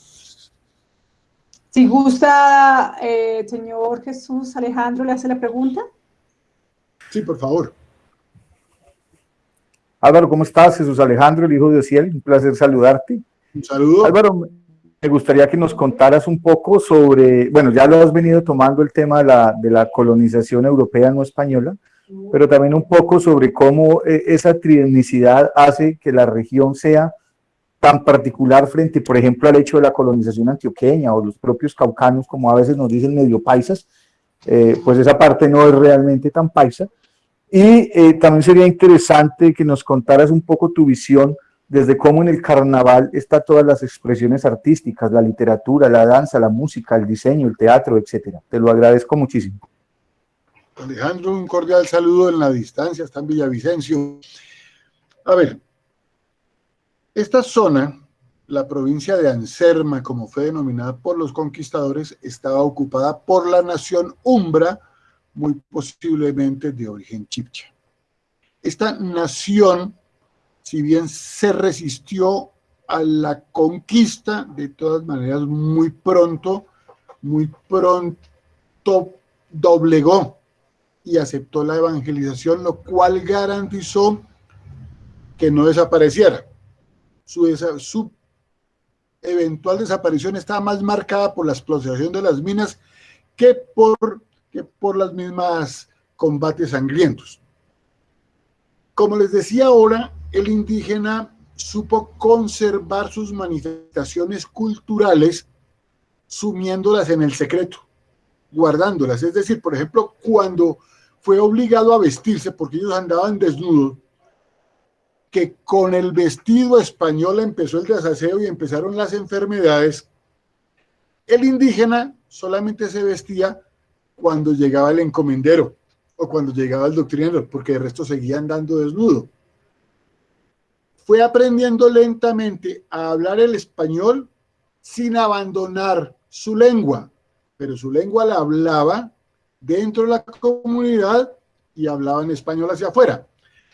Si gusta, eh, señor Jesús Alejandro, le hace la pregunta. Sí, por favor. Álvaro, ¿cómo estás? Jesús Alejandro, el hijo de Ociel, un placer saludarte. Un saludo. Álvaro, me gustaría que nos contaras un poco sobre, bueno, ya lo has venido tomando el tema de la, de la colonización europea no española, pero también un poco sobre cómo eh, esa trietnicidad hace que la región sea tan particular frente, por ejemplo, al hecho de la colonización antioqueña o los propios caucanos, como a veces nos dicen medio paisas, eh, pues esa parte no es realmente tan paisa. Y eh, también sería interesante que nos contaras un poco tu visión desde cómo en el carnaval está todas las expresiones artísticas, la literatura, la danza, la música, el diseño, el teatro, etcétera. Te lo agradezco muchísimo. Alejandro, un cordial saludo en la distancia, está en Villavicencio. A ver, esta zona, la provincia de Anserma, como fue denominada por los conquistadores, estaba ocupada por la nación Umbra, muy posiblemente de origen chipcha. Esta nación si bien se resistió a la conquista, de todas maneras muy pronto, muy pronto doblegó y aceptó la evangelización, lo cual garantizó que no desapareciera. Su, eventual desaparición estaba más marcada por la explotación de las minas que por, por las mismas combates sangrientos. Como les decía ahora, el indígena supo conservar sus manifestaciones culturales sumiéndolas en el secreto, guardándolas. Es decir, por ejemplo, cuando fue obligado a vestirse, porque ellos andaban desnudos, que con el vestido español empezó el desaseo y empezaron las enfermedades, el indígena solamente se vestía cuando llegaba el encomendero o cuando llegaba el doctrinero, porque el resto seguía andando desnudo fue aprendiendo lentamente a hablar el español sin abandonar su lengua, pero su lengua la hablaba dentro de la comunidad y hablaba en español hacia afuera.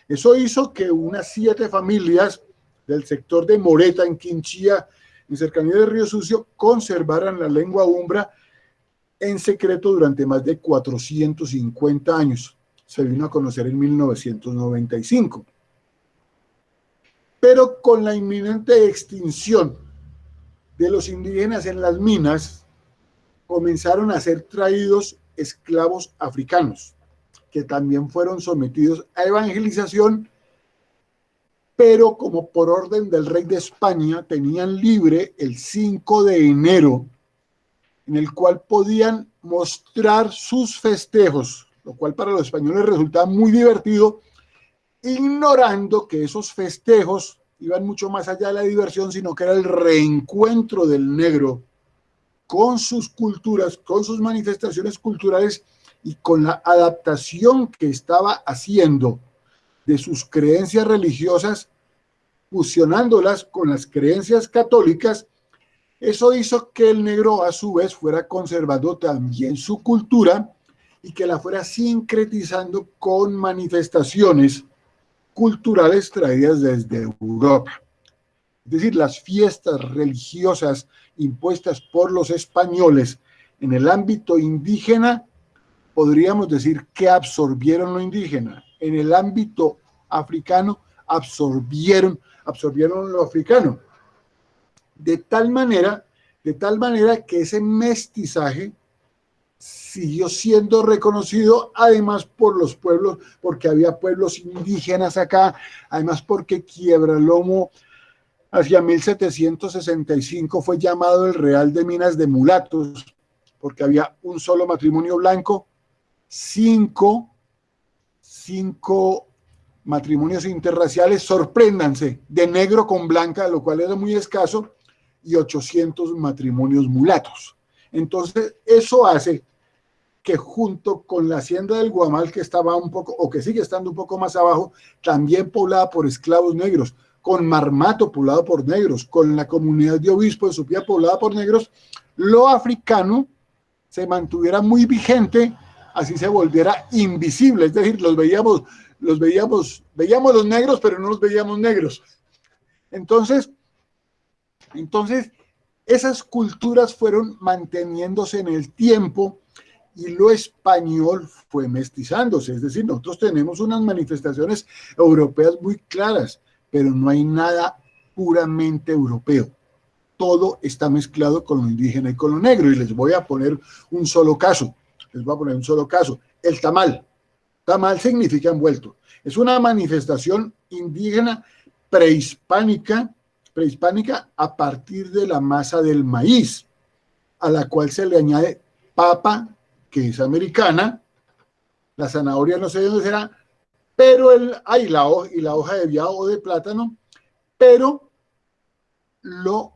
Eso hizo que unas siete familias del sector de Moreta, en Quinchía, en cercanía del Río Sucio, conservaran la lengua umbra en secreto durante más de 450 años. Se vino a conocer en 1995 pero con la inminente extinción de los indígenas en las minas, comenzaron a ser traídos esclavos africanos, que también fueron sometidos a evangelización, pero como por orden del rey de España tenían libre el 5 de enero, en el cual podían mostrar sus festejos, lo cual para los españoles resultaba muy divertido, ignorando que esos festejos iban mucho más allá de la diversión, sino que era el reencuentro del negro con sus culturas, con sus manifestaciones culturales y con la adaptación que estaba haciendo de sus creencias religiosas, fusionándolas con las creencias católicas, eso hizo que el negro a su vez fuera conservando también su cultura y que la fuera sincretizando con manifestaciones culturales traídas desde Europa. Es decir, las fiestas religiosas impuestas por los españoles en el ámbito indígena, podríamos decir que absorbieron lo indígena. En el ámbito africano, absorbieron, absorbieron lo africano. De tal manera, de tal manera que ese mestizaje siguió siendo reconocido, además por los pueblos, porque había pueblos indígenas acá, además porque Quiebralomo hacia 1765 fue llamado el Real de Minas de Mulatos, porque había un solo matrimonio blanco, cinco, cinco matrimonios interraciales, sorpréndanse, de negro con blanca, lo cual era muy escaso, y 800 matrimonios mulatos. Entonces, eso hace que junto con la hacienda del Guamal, que estaba un poco, o que sigue estando un poco más abajo, también poblada por esclavos negros, con Marmato poblado por negros, con la comunidad de Obispo de Supía poblada por negros, lo africano se mantuviera muy vigente, así se volviera invisible, es decir, los veíamos, los veíamos, veíamos los negros, pero no los veíamos negros. Entonces, entonces, esas culturas fueron manteniéndose en el tiempo y lo español fue mestizándose. Es decir, nosotros tenemos unas manifestaciones europeas muy claras, pero no hay nada puramente europeo. Todo está mezclado con lo indígena y con lo negro. Y les voy a poner un solo caso. Les a poner un solo caso. El tamal. Tamal significa envuelto. Es una manifestación indígena prehispánica, prehispánica a partir de la masa del maíz, a la cual se le añade papa, que es americana, la zanahoria no sé de dónde será, pero el, hay la, y la hoja de viado o de plátano, pero lo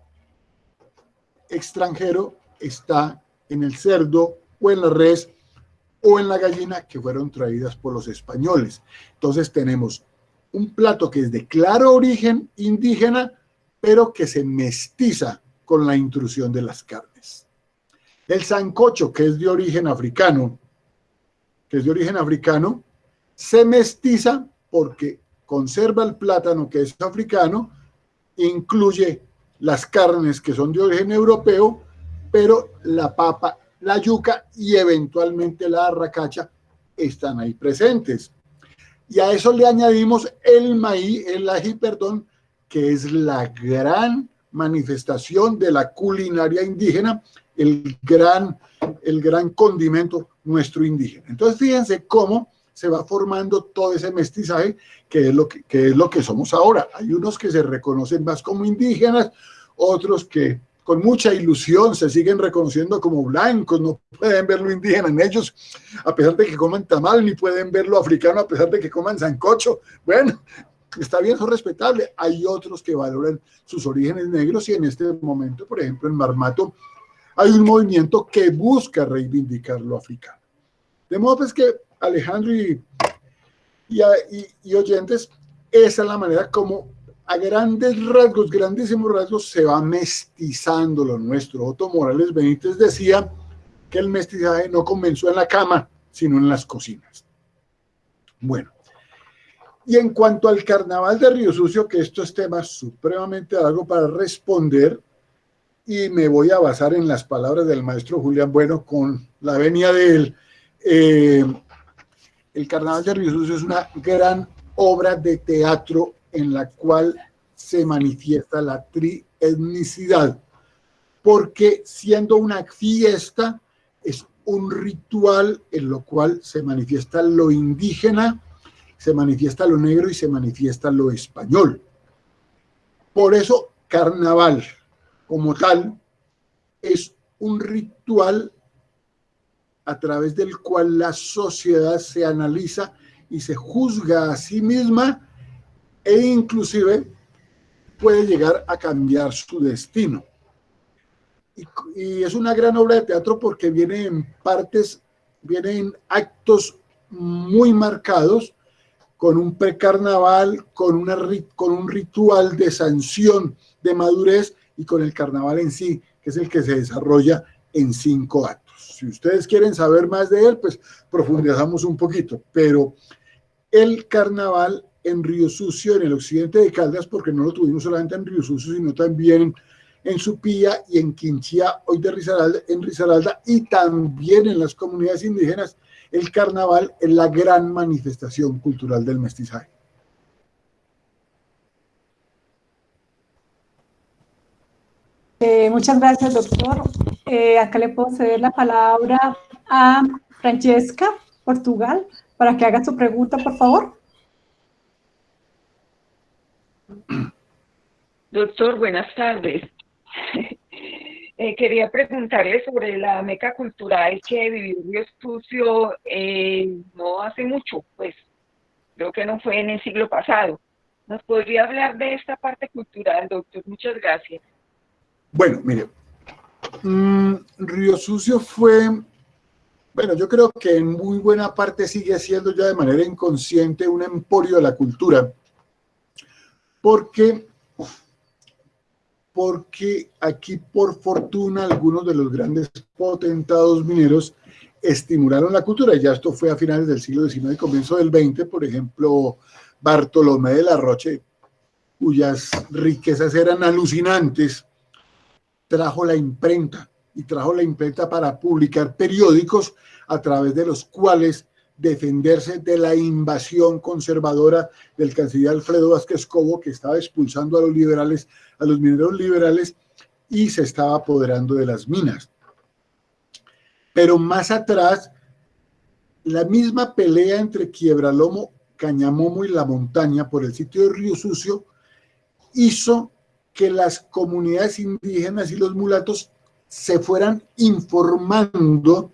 extranjero está en el cerdo o en la res o en la gallina que fueron traídas por los españoles. Entonces tenemos un plato que es de claro origen indígena, pero que se mestiza con la intrusión de las carnes. El sancocho, que es de origen africano, que es de origen africano, se mestiza porque conserva el plátano que es africano, incluye las carnes que son de origen europeo, pero la papa, la yuca y eventualmente la arracacha están ahí presentes. Y a eso le añadimos el maíz, el ají, perdón, que es la gran manifestación de la culinaria indígena el gran, el gran condimento nuestro indígena. Entonces, fíjense cómo se va formando todo ese mestizaje que es, lo que, que es lo que somos ahora. Hay unos que se reconocen más como indígenas, otros que con mucha ilusión se siguen reconociendo como blancos, no pueden ver lo indígena en ellos, a pesar de que coman tamal, ni pueden ver lo africano a pesar de que coman sancocho. Bueno, está bien, son respetables. Hay otros que valoran sus orígenes negros y en este momento, por ejemplo, en Marmato hay un movimiento que busca reivindicar lo africano. De modo pues que Alejandro y, y, oyentes, esa es la manera como a grandes rasgos, grandísimos rasgos, se va mestizando lo nuestro. Otto Morales Benítez decía que el mestizaje no comenzó en la cama, sino en las cocinas. Bueno, y en cuanto al carnaval de Río Sucio, que esto es tema supremamente largo para responder, y me voy a basar en las palabras del maestro Julián Bueno con la venia de él. Eh, el Carnaval de Río Sucio es una gran obra de teatro en la cual se manifiesta la trietnicidad, porque siendo una fiesta es un ritual en lo cual se manifiesta lo indígena, se manifiesta lo negro y se manifiesta lo español. Por eso, carnaval, como tal es un ritual a través del cual la sociedad se analiza y se juzga a sí misma e inclusive puede llegar a cambiar su destino. Y, es una gran obra de teatro porque viene en partes, viene en actos muy marcados, con un precarnaval, con, una, con un ritual de sanción de madurez y con el carnaval en sí, que es el que se desarrolla en cinco actos. Si ustedes quieren saber más de él, pues profundizamos un poquito, pero el carnaval en Río Sucio, en el occidente de Caldas, porque no lo tuvimos solamente en Río Sucio, sino también en Supía y en Quinchía, hoy de Risaralda, en Risaralda, y también en las comunidades indígenas, el carnaval es la gran manifestación cultural del mestizaje. Eh, muchas gracias, doctor. Eh, acá le puedo ceder la palabra a Francesca, Portugal, para que haga su pregunta, por favor. Doctor, buenas tardes. Eh, quería preguntarle sobre la meca cultural que vivió Río Sucio no hace mucho, pues creo que no fue en el siglo pasado. ¿Nos podría hablar de esta parte cultural, doctor? Muchas gracias. Bueno, mire, mm, Río Sucio fue, bueno, yo creo que en muy buena parte sigue siendo ya de manera inconsciente un emporio de la cultura, porque, porque aquí por fortuna algunos de los grandes potentados mineros estimularon la cultura, ya esto fue a finales del siglo XIX y comienzo del XX, por ejemplo, Bartolomé de la Roche, cuyas riquezas eran alucinantes, trajo la imprenta y trajo la imprenta para publicar periódicos a través de los cuales defenderse de la invasión conservadora del canciller Alfredo Vázquez Cobo, que estaba expulsando a los liberales, a los mineros liberales, y se estaba apoderando de las minas. Pero más atrás, la misma pelea entre Quiebralomo, Cañamomo y La Montaña por el sitio de Río Sucio hizo que las comunidades indígenas y los mulatos se fueran informando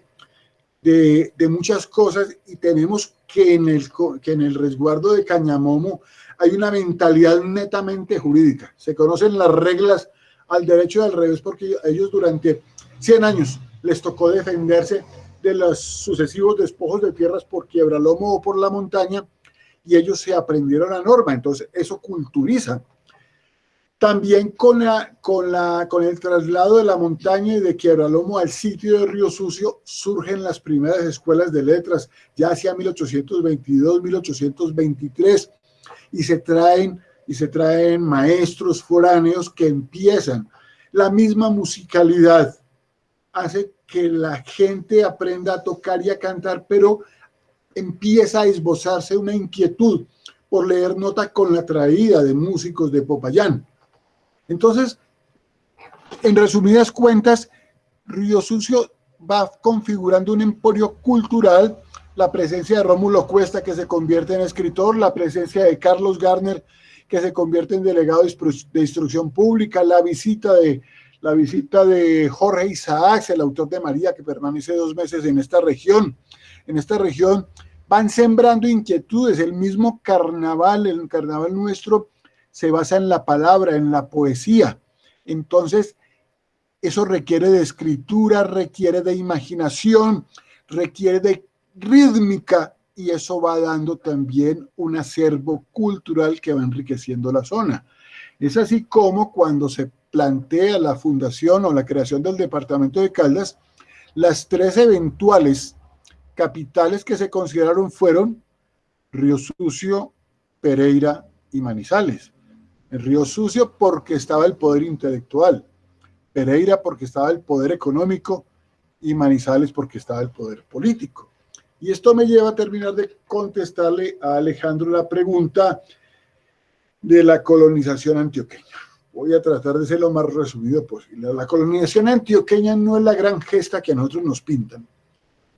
de, muchas cosas y tenemos que en, el, que en el resguardo de Cañamomo hay una mentalidad netamente jurídica. Se conocen las reglas al derecho al revés porque ellos durante 100 años les tocó defenderse de los sucesivos despojos de tierras por quiebralomo o por la montaña y ellos se aprendieron la norma. Entonces eso culturiza también con, la, con, la, con el traslado de la montaña y de Quiebralomo al sitio de Río Sucio surgen las primeras escuelas de letras, ya hacia 1822, 1823, y se traen, y se traen maestros foráneos que empiezan. La misma musicalidad hace que la gente aprenda a tocar y a cantar, pero empieza a esbozarse una inquietud por leer nota con la traída de músicos de Popayán entonces, en resumidas cuentas, Río Sucio va configurando un emporio cultural, la presencia de Rómulo Cuesta, que se convierte en escritor, la presencia de Carlos Garner, que se convierte en delegado de instrucción pública, la visita de, la visita de Jorge Isaacs, el autor de María, que permanece dos meses en esta región. En esta región van sembrando inquietudes, el mismo carnaval, el carnaval nuestro, se basa en la palabra, en la poesía. Entonces, eso requiere de escritura, requiere de imaginación, requiere de rítmica y eso va dando también un acervo cultural que va enriqueciendo la zona. Es así como cuando se plantea la fundación o la creación del departamento de Caldas, las tres eventuales capitales que se consideraron fueron Río Sucio, Pereira y Manizales. El Río Sucio porque estaba el poder intelectual, Pereira porque estaba el poder económico y Manizales porque estaba el poder político. Y esto me lleva a terminar de contestarle a Alejandro la pregunta de la colonización antioqueña. Voy a tratar de ser lo más resumido posible. La colonización antioqueña no es la gran gesta que a nosotros nos pintan.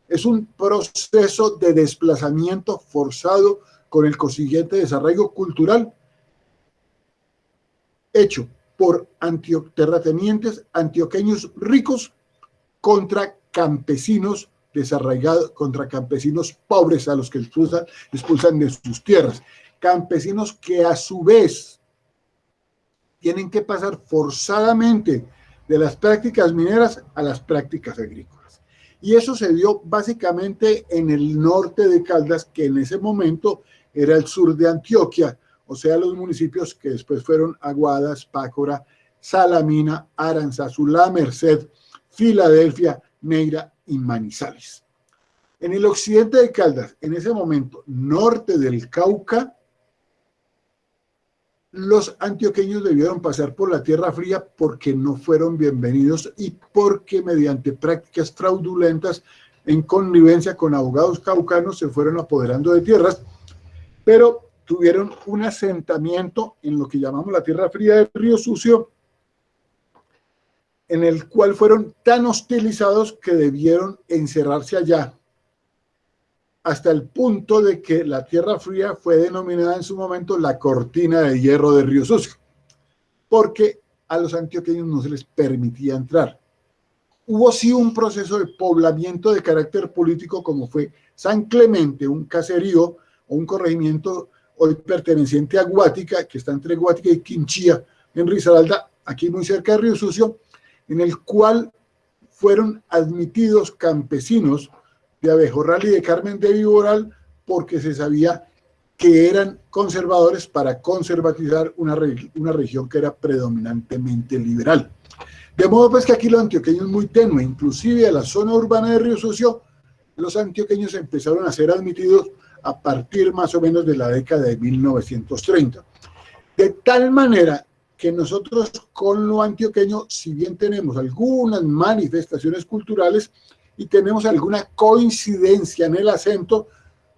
Es un proceso de desplazamiento forzado con el consiguiente desarrollo cultural hecho por terratenientes antioqueños ricos contra campesinos desarraigados, contra campesinos pobres a los que expulsan, expulsan de sus tierras. Campesinos que a su vez tienen que pasar forzadamente de las prácticas mineras a las prácticas agrícolas. Y eso se dio básicamente en el norte de Caldas, que en ese momento era el sur de Antioquia, o sea, los municipios que después fueron Aguadas, Pácora, Salamina, Aranzazu, La Merced, Filadelfia, Neira y Manizales. En el occidente de Caldas, en ese momento, norte del Cauca, los antioqueños debieron pasar por la Tierra Fría porque no fueron bienvenidos y porque mediante prácticas fraudulentas en connivencia con abogados caucanos se fueron apoderando de tierras, pero tuvieron un asentamiento en lo que llamamos la Tierra Fría del Río Sucio, en el cual fueron tan hostilizados que debieron encerrarse allá, hasta el punto de que la Tierra Fría fue denominada en su momento la cortina de hierro de Río Sucio, porque a los antioqueños no se les permitía entrar. Hubo sí un proceso de poblamiento de carácter político como fue San Clemente, un caserío o un corregimiento hoy perteneciente a Guática, que está entre Guática y Quinchía, en Risaralda, aquí muy cerca de Río Sucio, en el cual fueron admitidos campesinos de Abejorral y de Carmen de Viboral porque se sabía que eran conservadores para conservatizar una, una región que era predominantemente liberal. De modo pues que aquí los antioqueños muy tenue, inclusive a la zona urbana de Río Sucio, los antioqueños empezaron a ser admitidos a partir más o menos de la década de 1930. De tal manera que nosotros con lo antioqueño, si bien tenemos algunas manifestaciones culturales y tenemos alguna coincidencia en el acento,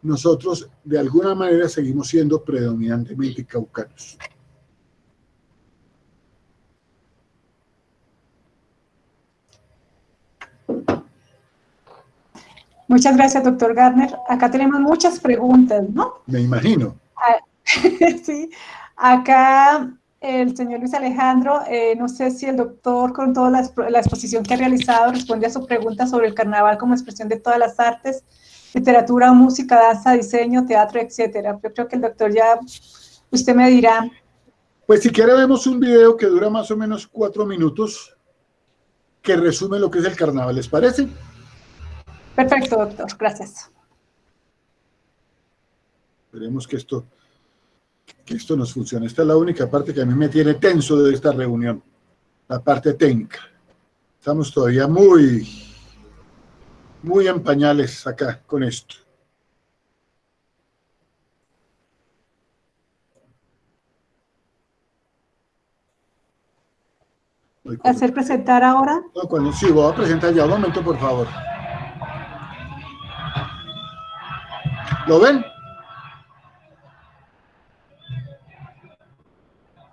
nosotros de alguna manera seguimos siendo predominantemente caucanos. Muchas gracias, doctor Garner. Acá tenemos muchas preguntas, ¿no? Me imagino. Ah, sí, acá el señor Luis Alejandro, eh, no sé si el doctor con toda la, la, exposición que ha realizado responde a su pregunta sobre el carnaval como expresión de todas las artes, literatura, música, danza, diseño, teatro, etcétera. Yo creo que el doctor ya, usted me dirá. Pues si quiere vemos un video que dura más o menos cuatro minutos que resume lo que es el carnaval, ¿les parece? Perfecto, doctor. Gracias. Esperemos que esto, que esto nos funcione. Esta es la única parte que a mí me tiene tenso de esta reunión, la parte técnica. Estamos todavía muy, muy en pañales acá con esto. ¿Hacer presentar ahora? No, cuando, sí, voy a presentar ya. Un momento, por favor. ¿Lo ven?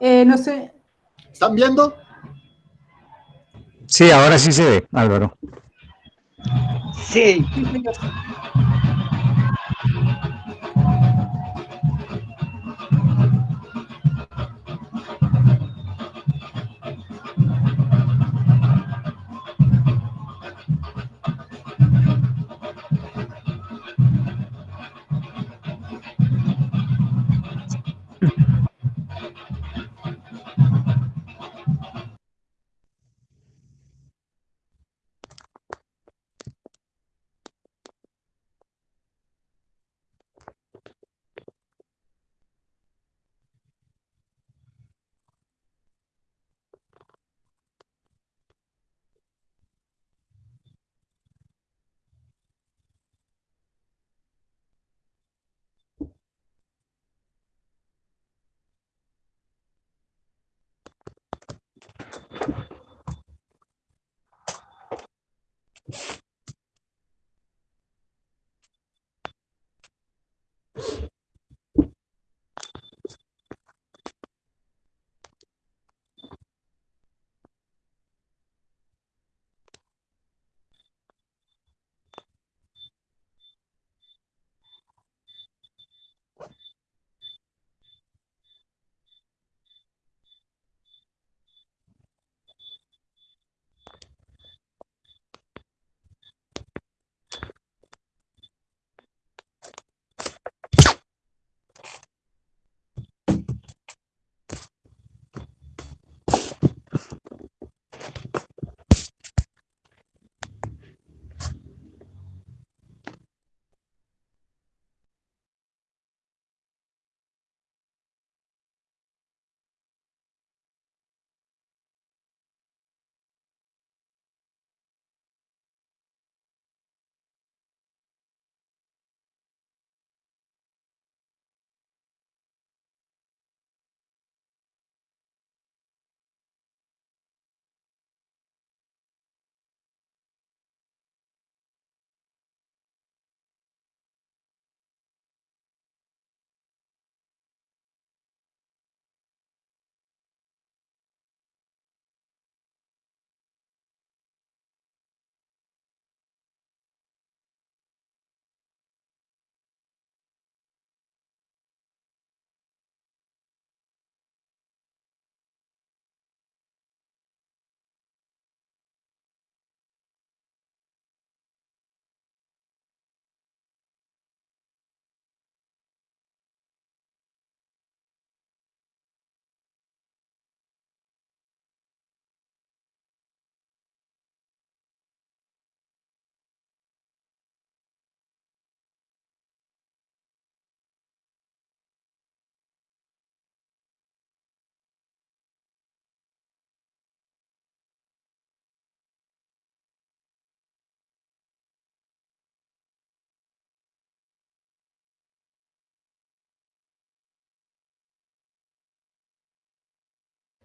Eh, no sé. ¿Están viendo? Sí, ahora sí se ve, Álvaro. Sí.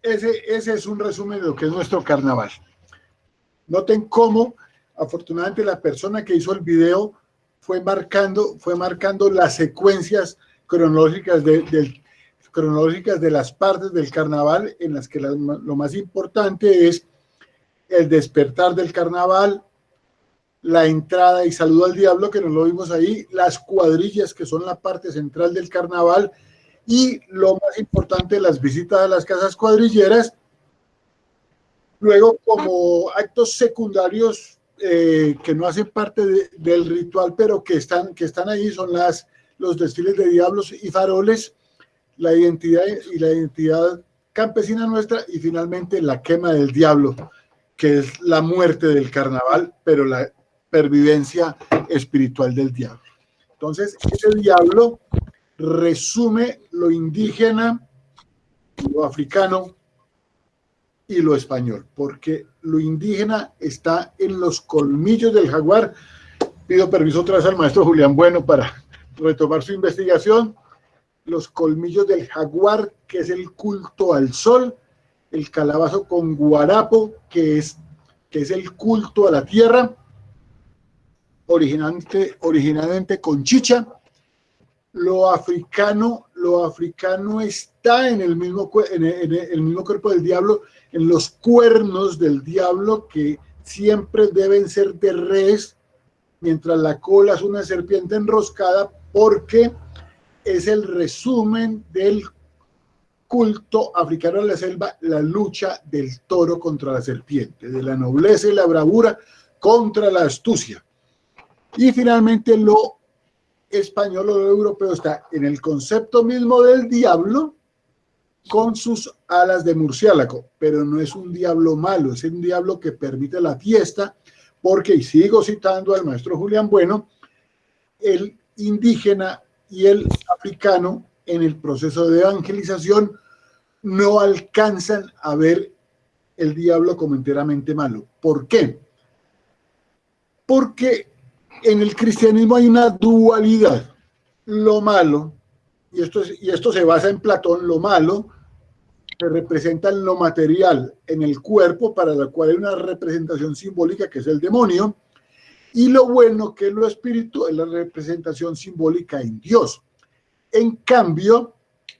Ese, ese es un resumen de lo que es nuestro carnaval. Noten cómo, afortunadamente, la persona que hizo el video fue marcando, fue marcando las secuencias cronológicas de, cronológicas de las partes del carnaval en las que lo más importante es el despertar del carnaval, la entrada y saludo al diablo, que nos lo vimos ahí, las cuadrillas, que son la parte central del carnaval, y lo más importante, las visitas a las casas cuadrilleras. Luego, como actos secundarios eh, que no hacen parte del ritual, pero que están, que están ahí, son las, los desfiles de diablos y faroles, la identidad y la identidad campesina nuestra, y finalmente la quema del diablo, que es la muerte del carnaval, pero la pervivencia espiritual del diablo. Entonces, ese diablo resume lo indígena, lo africano y lo español, porque lo indígena está en los colmillos del jaguar. Pido permiso otra vez al maestro Julián Bueno para retomar su investigación. Los colmillos del jaguar, que es el culto al sol, el calabazo con guarapo, que es, que es el culto a la tierra, originalmente, originalmente con chicha. Lo africano, lo africano está en el, mismo, cuerpo del diablo, en los cuernos del diablo que siempre deben ser de res, mientras la cola es una serpiente enroscada, porque es el resumen del culto africano de la selva, la lucha del toro contra la serpiente, de la nobleza y la bravura contra la astucia. Y finalmente lo español o europeo está en el concepto mismo del diablo con sus alas de murciélago, pero no es un diablo malo, es un diablo que permite la fiesta, porque, y sigo citando al maestro Julián Bueno, el indígena y el africano en el proceso de evangelización no alcanzan a ver el diablo como enteramente malo. ¿Por qué? Porque en el cristianismo hay una dualidad. Lo malo, y esto, y esto se basa en Platón, lo malo se representa en lo material, en el cuerpo, para la cual hay una representación simbólica que es el demonio, y lo bueno que es lo espíritu es la representación simbólica en Dios. En cambio,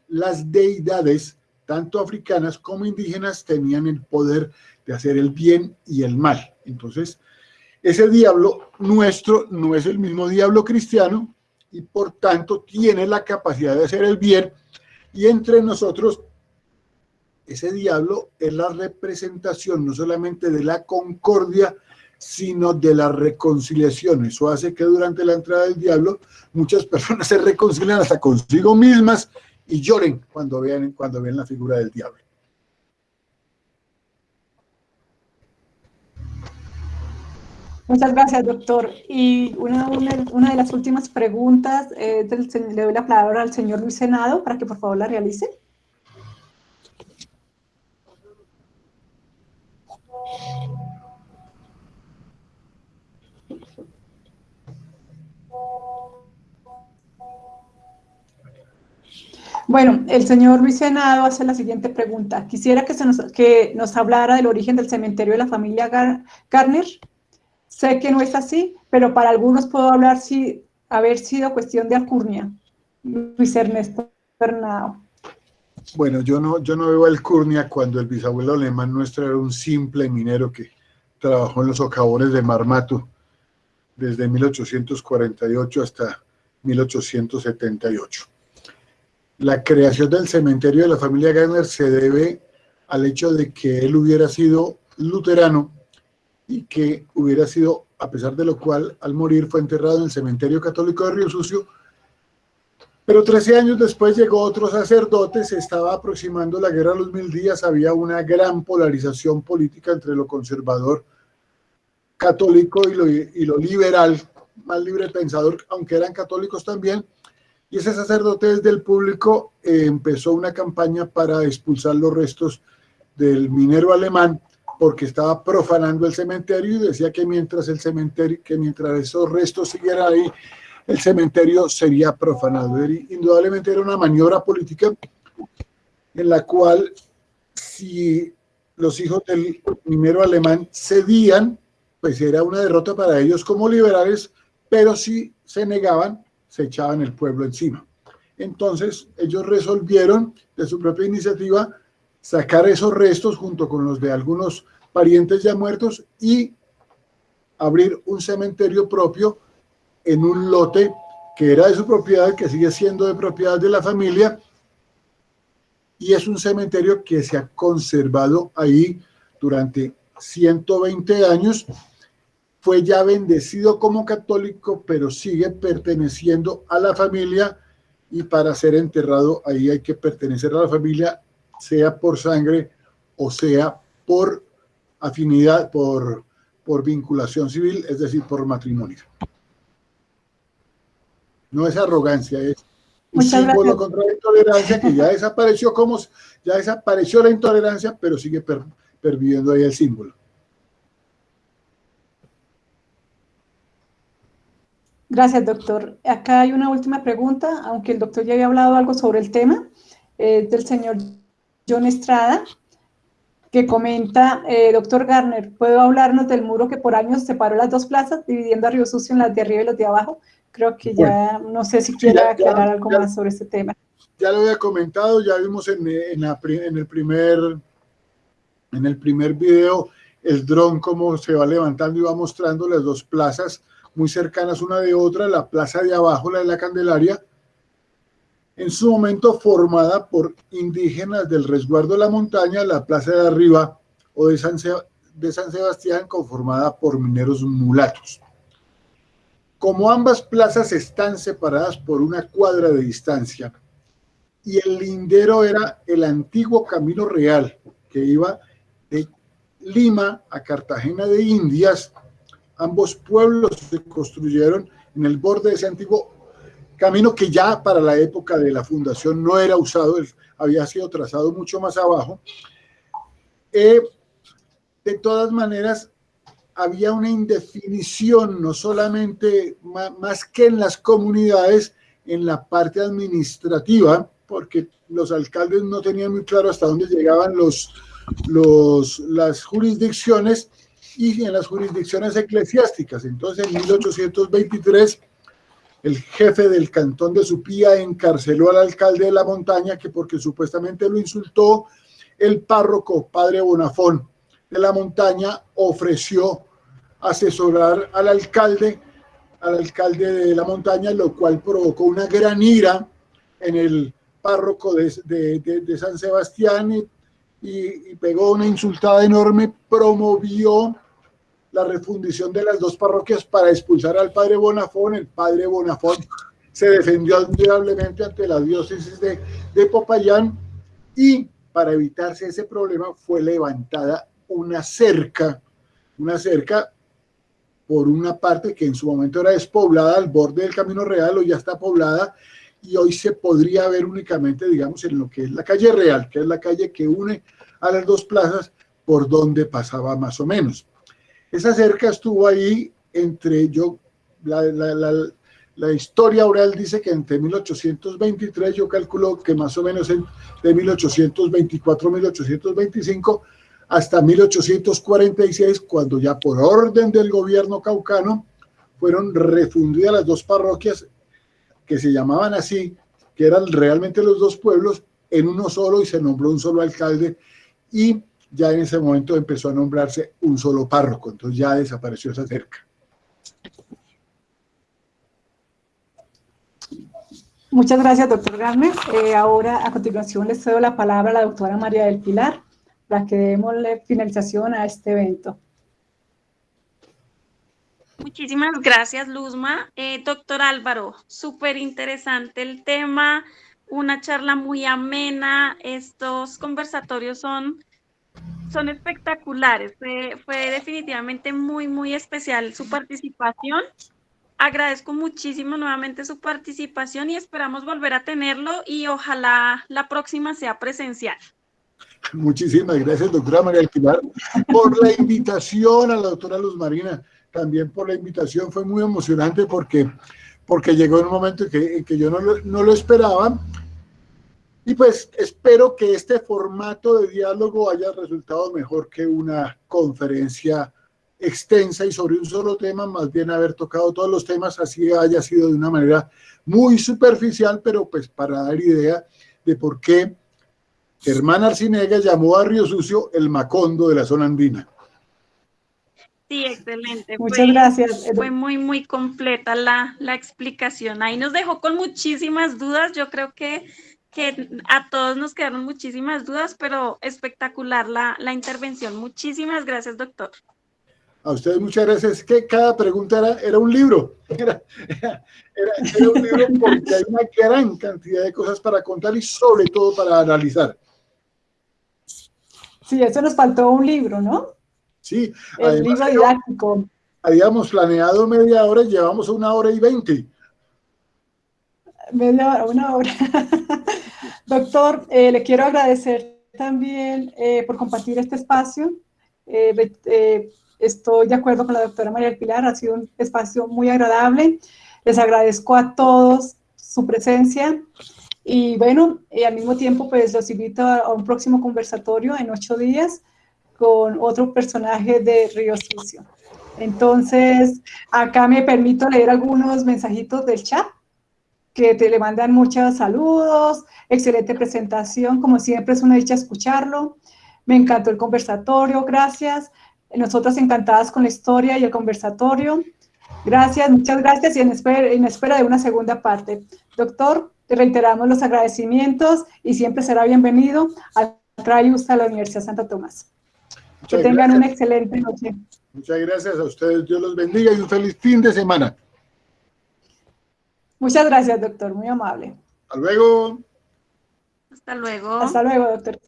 las deidades, tanto africanas como indígenas, tenían el poder de hacer el bien y el mal. Entonces, ese diablo nuestro no es el mismo diablo cristiano y por tanto tiene la capacidad de hacer el bien y entre nosotros ese diablo es la representación no solamente de la concordia, sino de la reconciliación. Eso hace que durante la entrada del diablo muchas personas se reconcilian hasta consigo mismas y lloren cuando vean, cuando ven la figura del diablo. Muchas gracias, doctor. Y una, de las últimas preguntas, eh, le doy la palabra al señor Luis Senado para que por favor la realice. Bueno, el señor Luis Senado hace la siguiente pregunta. Quisiera que, se nos, que nos hablara del origen del cementerio de la familia Garner. Sé que no es así, pero para algunos puedo hablar si haber sido cuestión de alcurnia. Luis Ernesto Bernado. Bueno, yo no, yo no veo alcurnia cuando el bisabuelo alemán nuestro era un simple minero que trabajó en los socavones de Marmato desde 1848 hasta 1878. La creación del cementerio de la familia Gardner se debe al hecho de que él hubiera sido luterano y que hubiera sido, a pesar de lo cual, al morir fue enterrado en el cementerio católico de Río Sucio. Pero 13 años después llegó otro sacerdote, se estaba aproximando la guerra de los mil días, había una gran polarización política entre lo conservador católico y lo, y lo liberal, más libre pensador, aunque eran católicos también, y ese sacerdote desde el público eh, empezó una campaña para expulsar los restos del minero alemán porque estaba profanando el cementerio y decía que mientras el cementerio, que mientras esos restos siguieran ahí, el cementerio sería profanado. Indudablemente era una maniobra política en la cual si los hijos del primero alemán cedían, pues era una derrota para ellos como liberales, pero si se negaban, se echaban el pueblo encima. Entonces ellos resolvieron de su propia iniciativa sacar esos restos junto con los de algunos parientes ya muertos y abrir un cementerio propio en un lote que era de su propiedad, que sigue siendo de propiedad de la familia, y es un cementerio que se ha conservado ahí durante 120 años. Fue ya bendecido como católico, pero sigue perteneciendo a la familia y para ser enterrado ahí hay que pertenecer a la familia, sea por sangre o sea por afinidad, por, por vinculación civil, es decir, por matrimonio. No es arrogancia, es un símbolo contra la intolerancia que ya desapareció como ya desapareció la intolerancia, pero sigue perviviendo ahí el símbolo. Gracias, doctor. Acá hay una última pregunta, aunque el doctor ya había hablado algo sobre el tema, eh, del señor John Estrada, que comenta, eh, doctor Garner, ¿puedo hablarnos del muro que por años separó las dos plazas, dividiendo a Río Sucio en las de arriba y las de abajo? Creo que ya, no sé si quiera aclarar algo más sobre este tema. Ya lo había comentado, ya vimos en, en, en, el primer en el primer video el dron cómo se va levantando y va mostrando las dos plazas muy cercanas una de otra, la plaza de abajo, la de la Candelaria, en su momento formada por indígenas del resguardo de la montaña, la plaza de arriba o de San, Sebastián conformada por mineros mulatos. Como ambas plazas están separadas por una cuadra de distancia y el lindero era el antiguo camino real que iba de Lima a Cartagena de Indias, ambos pueblos se construyeron en el borde de ese antiguo camino que ya para la época de la fundación no era usado, había sido trazado mucho más abajo. Eh, de todas maneras, había una indefinición, no solamente más, que en las comunidades, en la parte administrativa, porque los alcaldes no tenían muy claro hasta dónde llegaban los, las jurisdicciones y en las jurisdicciones eclesiásticas. Entonces, en 1823, el jefe del cantón de Supía encarceló al alcalde de la montaña que porque supuestamente lo insultó, el párroco, padre Bonafón de la montaña, ofreció asesorar al alcalde, al alcalde de la montaña, lo cual provocó una gran ira en el párroco de, San Sebastián y, y, pegó una insultada enorme, promovió la refundición de las dos parroquias para expulsar al padre Bonafón. El padre Bonafón se defendió admirablemente ante la diócesis de, de Popayán y para evitarse ese problema fue levantada una cerca, una cerca por una parte que en su momento era despoblada al borde del Camino Real, o ya está poblada, y hoy se podría ver únicamente, digamos, en lo que es la calle Real, que es la calle que une a las dos plazas por donde pasaba más o menos. Esa cerca estuvo ahí entre, yo, la, la, la, historia oral dice que entre 1823, yo calculo que más o menos en, de 1824-1825, hasta 1846, cuando ya por orden del gobierno caucano fueron refundidas las dos parroquias que se llamaban así, que eran realmente los dos pueblos, en uno solo y se nombró un solo alcalde y ya en ese momento empezó a nombrarse un solo párroco, entonces ya desapareció esa cerca. Muchas gracias, doctor Garner. Eh, ahora, a continuación, le cedo la palabra a la doctora María del Pilar para que demos finalización a este evento. Muchísimas gracias, Luzma. Eh, doctor Álvaro, súper interesante el tema, una charla muy amena. Estos conversatorios son, son espectaculares. Fue, fue definitivamente muy, muy especial su participación. Agradezco muchísimo nuevamente su participación y esperamos volver a tenerlo y ojalá la próxima sea presencial. Muchísimas gracias, doctora María del Pilar, por la invitación a la doctora Luz Marina, también por la invitación, fue muy emocionante porque, porque llegó en un momento que, que yo no lo, no lo esperaba Y pues espero que este formato de diálogo haya resultado mejor que una conferencia extensa y sobre un solo tema, más bien haber tocado todos los temas, así haya sido de una manera muy superficial, pero pues para dar idea de por qué Germán Arcinega llamó a Río Sucio el Macondo de la zona andina. Sí, excelente. Muchas gracias. Fue muy, muy completa la, la explicación. Ahí nos dejó con muchísimas dudas. Yo creo que que a todos nos quedaron muchísimas dudas, pero espectacular la, la intervención. Muchísimas gracias, doctor. A ustedes muchas gracias. Que cada pregunta era, era un libro. Era, era, un libro porque hay una gran cantidad de cosas para contar y sobre todo para analizar. Sí, eso nos faltó un libro, ¿no? Sí. El libro didáctico. Habíamos planeado media hora y llevamos una hora y veinte. Media hora, una hora. Doctor, eh, le quiero agradecer también eh, por compartir este espacio. Eh, estoy de acuerdo con la doctora María Pilar, ha sido un espacio muy agradable. Les agradezco a todos su presencia y bueno, al mismo tiempo pues los invito a, un próximo conversatorio en ocho días con otro personaje de Río Sucio. Entonces, acá me permito leer algunos mensajitos del chat que te le mandan muchos saludos, excelente presentación, como siempre es una dicha escucharlo, me encantó el conversatorio, gracias, nosotras encantadas con la historia y el conversatorio, gracias, muchas gracias y en espera, en espera de una segunda parte. Doctor, te reiteramos los agradecimientos y siempre será bienvenido al Trayus a la Universidad Santa Tomás. que tengan una excelente noche. Muchas gracias a ustedes, Dios los bendiga y un feliz fin de semana. Muchas gracias, doctor, muy amable. Hasta luego. Hasta luego. Hasta luego, doctor.